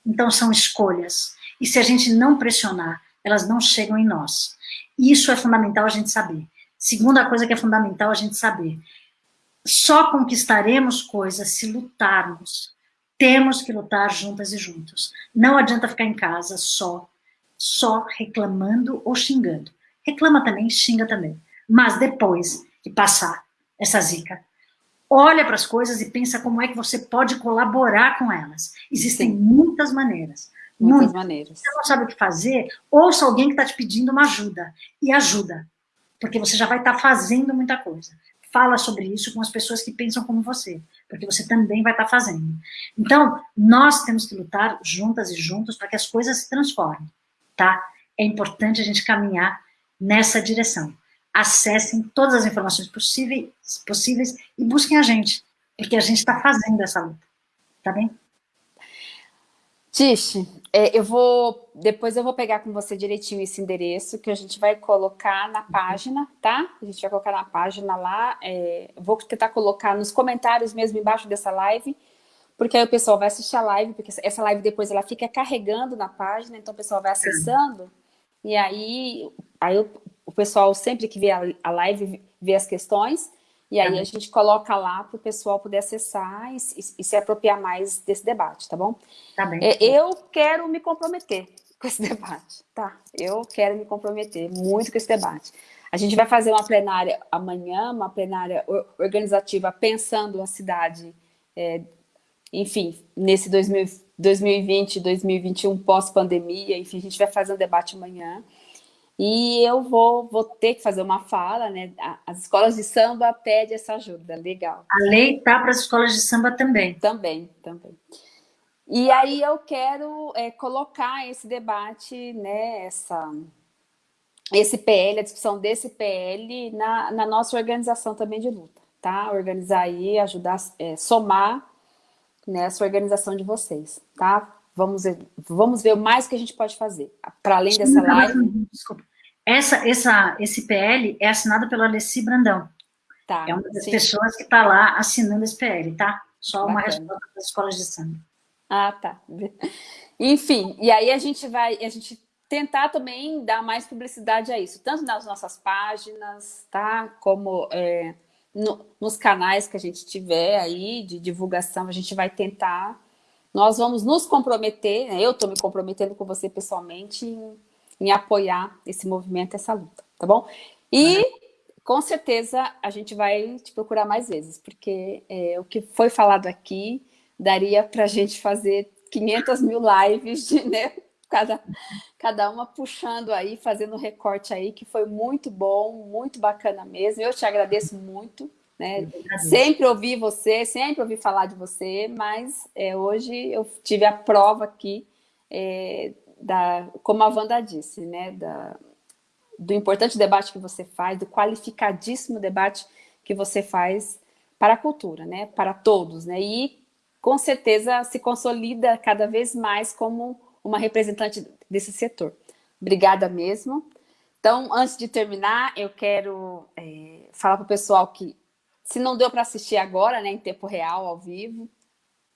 S2: Então são escolhas. E se a gente não pressionar, elas não chegam em nós. Isso é fundamental a gente saber. Segunda coisa que é fundamental a gente saber, só conquistaremos coisas se lutarmos. Temos que lutar juntas e juntos. Não adianta ficar em casa só, só reclamando ou xingando. Reclama também, xinga também. Mas depois que passar essa zica, olha para as coisas e pensa como é que você pode colaborar com elas. Existem Sim. muitas maneiras.
S1: Muitas, muitas maneiras.
S2: Você não sabe o que fazer, ouça alguém que está te pedindo uma ajuda. E ajuda. Porque você já vai estar tá fazendo muita coisa fala sobre isso com as pessoas que pensam como você, porque você também vai estar fazendo. Então, nós temos que lutar juntas e juntos para que as coisas se transformem, tá? É importante a gente caminhar nessa direção. Acessem todas as informações possíveis, possíveis e busquem a gente, porque a gente está fazendo essa luta, tá bem?
S1: Tish, é, eu vou, depois eu vou pegar com você direitinho esse endereço que a gente vai colocar na página, tá? A gente vai colocar na página lá, é, vou tentar colocar nos comentários mesmo embaixo dessa live, porque aí o pessoal vai assistir a live, porque essa live depois ela fica carregando na página, então o pessoal vai acessando, e aí, aí o o pessoal sempre que vê a, a live, vê as questões, e aí a gente coloca lá para o pessoal poder acessar e, e, e, se apropriar mais desse debate, tá bom?
S2: Tá bem.
S1: É, eu quero me comprometer [laughs] com esse debate, tá? Eu quero me comprometer muito com esse debate. A gente vai fazer uma plenária amanhã, uma plenária organizativa pensando a cidade, é, enfim, nesse 2000, 2020, 2021, pós-pandemia, enfim, a gente vai fazer um debate amanhã. E eu vou, vou ter que fazer uma fala, né? As escolas de samba pedem essa ajuda, legal.
S2: A lei tá para as escolas de samba também.
S1: Também, também. E aí eu quero é, colocar esse debate, né, essa, esse PL, a discussão desse PL na, na nossa organização também de luta, tá? Organizar aí, ajudar, é, somar nessa organização de vocês, tá? Vamos ver, vamos ver o mais que a gente pode fazer, para além dessa live.
S2: Desculpa. Essa, essa, esse PL é assinado pelo Alessi Brandão.
S1: Tá,
S2: é uma das sim. pessoas que está lá assinando esse PL, tá? Só Bacana. uma resposta das escolas de samba.
S1: Ah, tá. [laughs] Enfim, e aí a gente vai, a gente tentar também dar mais publicidade a isso, tanto nas nossas páginas, tá? Como é, no, nos canais que a gente tiver aí de divulgação, a gente vai tentar. Nós vamos nos comprometer, né? eu estou me comprometendo com você pessoalmente em, em, apoiar esse movimento, essa luta, tá bom? E uhum. com certeza a gente vai te procurar mais vezes, porque é, o que foi falado aqui daria para a gente fazer 500 mil lives, de, [laughs] né? Cada, cada uma puxando aí, fazendo recorte aí, que foi muito bom, muito bacana mesmo. Eu te agradeço muito, né? Sempre ouvi você, sempre ouvi falar de você, mas é, hoje eu tive a prova aqui, é, da, como a Wanda disse, né? Da, do importante debate que você faz, do qualificadíssimo debate que você faz para a cultura, né? Para todos, né? E com certeza se consolida cada vez mais como uma representante desse setor. Obrigada mesmo. Então, antes de terminar, eu quero é, falar para o pessoal que, se não deu para assistir agora, né, em tempo real, ao vivo,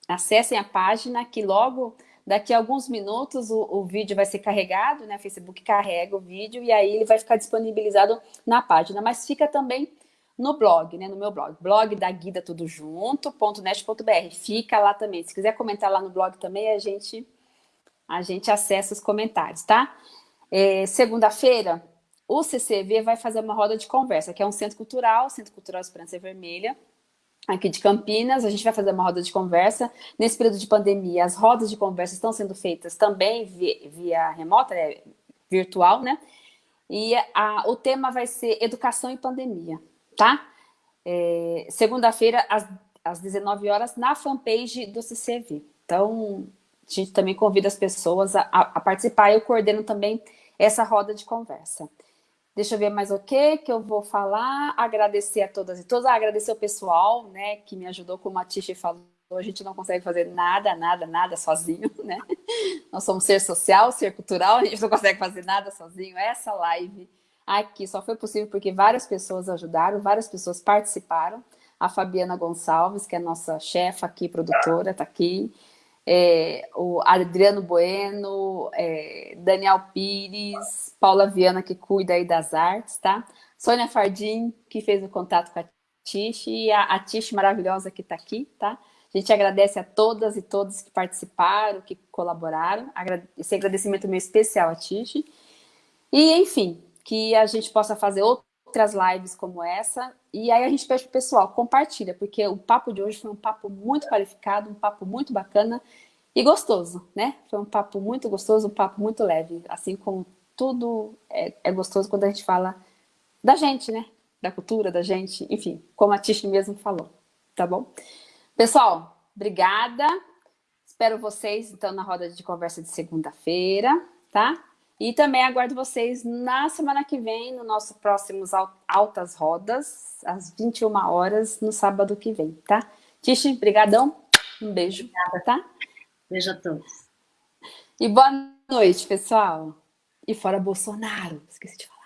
S1: acessem a página, que logo, daqui a alguns minutos, o, o vídeo vai ser carregado, né, o Facebook carrega o vídeo, e aí ele vai ficar disponibilizado na página. Mas fica também no blog, né, no meu blog, blog da Guida Tudo Junto.net.br. Fica lá também. Se quiser comentar lá no blog também, a gente, a gente acessa os comentários, tá? É, Segunda-feira, o CCV vai fazer uma roda de conversa, que é um centro cultural, Centro Cultural Esperança Vermelha, aqui de Campinas. A gente vai fazer uma roda de conversa. Nesse período de pandemia, as rodas de conversa estão sendo feitas também via, via remota, é, virtual, né? E a, o tema vai ser Educação e Pandemia tá? É, Segunda-feira, às, às 19 horas, na fanpage do CCV. Então, a gente também convida as pessoas a, a, participar. Eu coordeno também essa roda de conversa. Deixa eu ver mais o que que eu vou falar. Agradecer a todas e todos. Agradecer o pessoal, né, que me ajudou, como a Tishi falou. A gente não consegue fazer nada, nada, nada sozinho, [laughs] né? Nós somos ser social, ser cultural, a gente não consegue fazer nada sozinho. Essa live aqui só foi possível porque várias pessoas ajudaram, várias pessoas participaram. A Fabiana Gonçalves, que é nossa chefa aqui, produtora, está aqui. É, o Adriano Bueno, é, Daniel Pires, Paula Viana, que cuida aí das artes, tá? Sônia Fardim, que fez o contato com a Tish, e a, a Tish maravilhosa que está aqui, tá? A gente agradece a todas e todos que participaram, que colaboraram. Esse agradecimento meu especial a Tish. E, enfim, que a gente possa fazer outras lives como essa. E aí a gente pede para o pessoal, compartilha, porque o papo de hoje foi um papo muito qualificado, um papo muito bacana e gostoso, né? Foi um papo muito gostoso, um papo muito leve, assim como tudo é, é gostoso quando a gente fala da gente, né? Da cultura, da gente, enfim, como a Tish mesmo falou, tá bom? Pessoal, obrigada. Espero vocês, então, na roda de conversa de segunda-feira, tá? E também aguardo vocês na semana que vem, no nosso próximos Altas Rodas, às 21 horas, no sábado que vem, tá? Tishi, brigadão, um beijo, Obrigada. tá?
S2: Beijo a todos.
S1: E boa noite, pessoal. E fora Bolsonaro, esqueci de falar.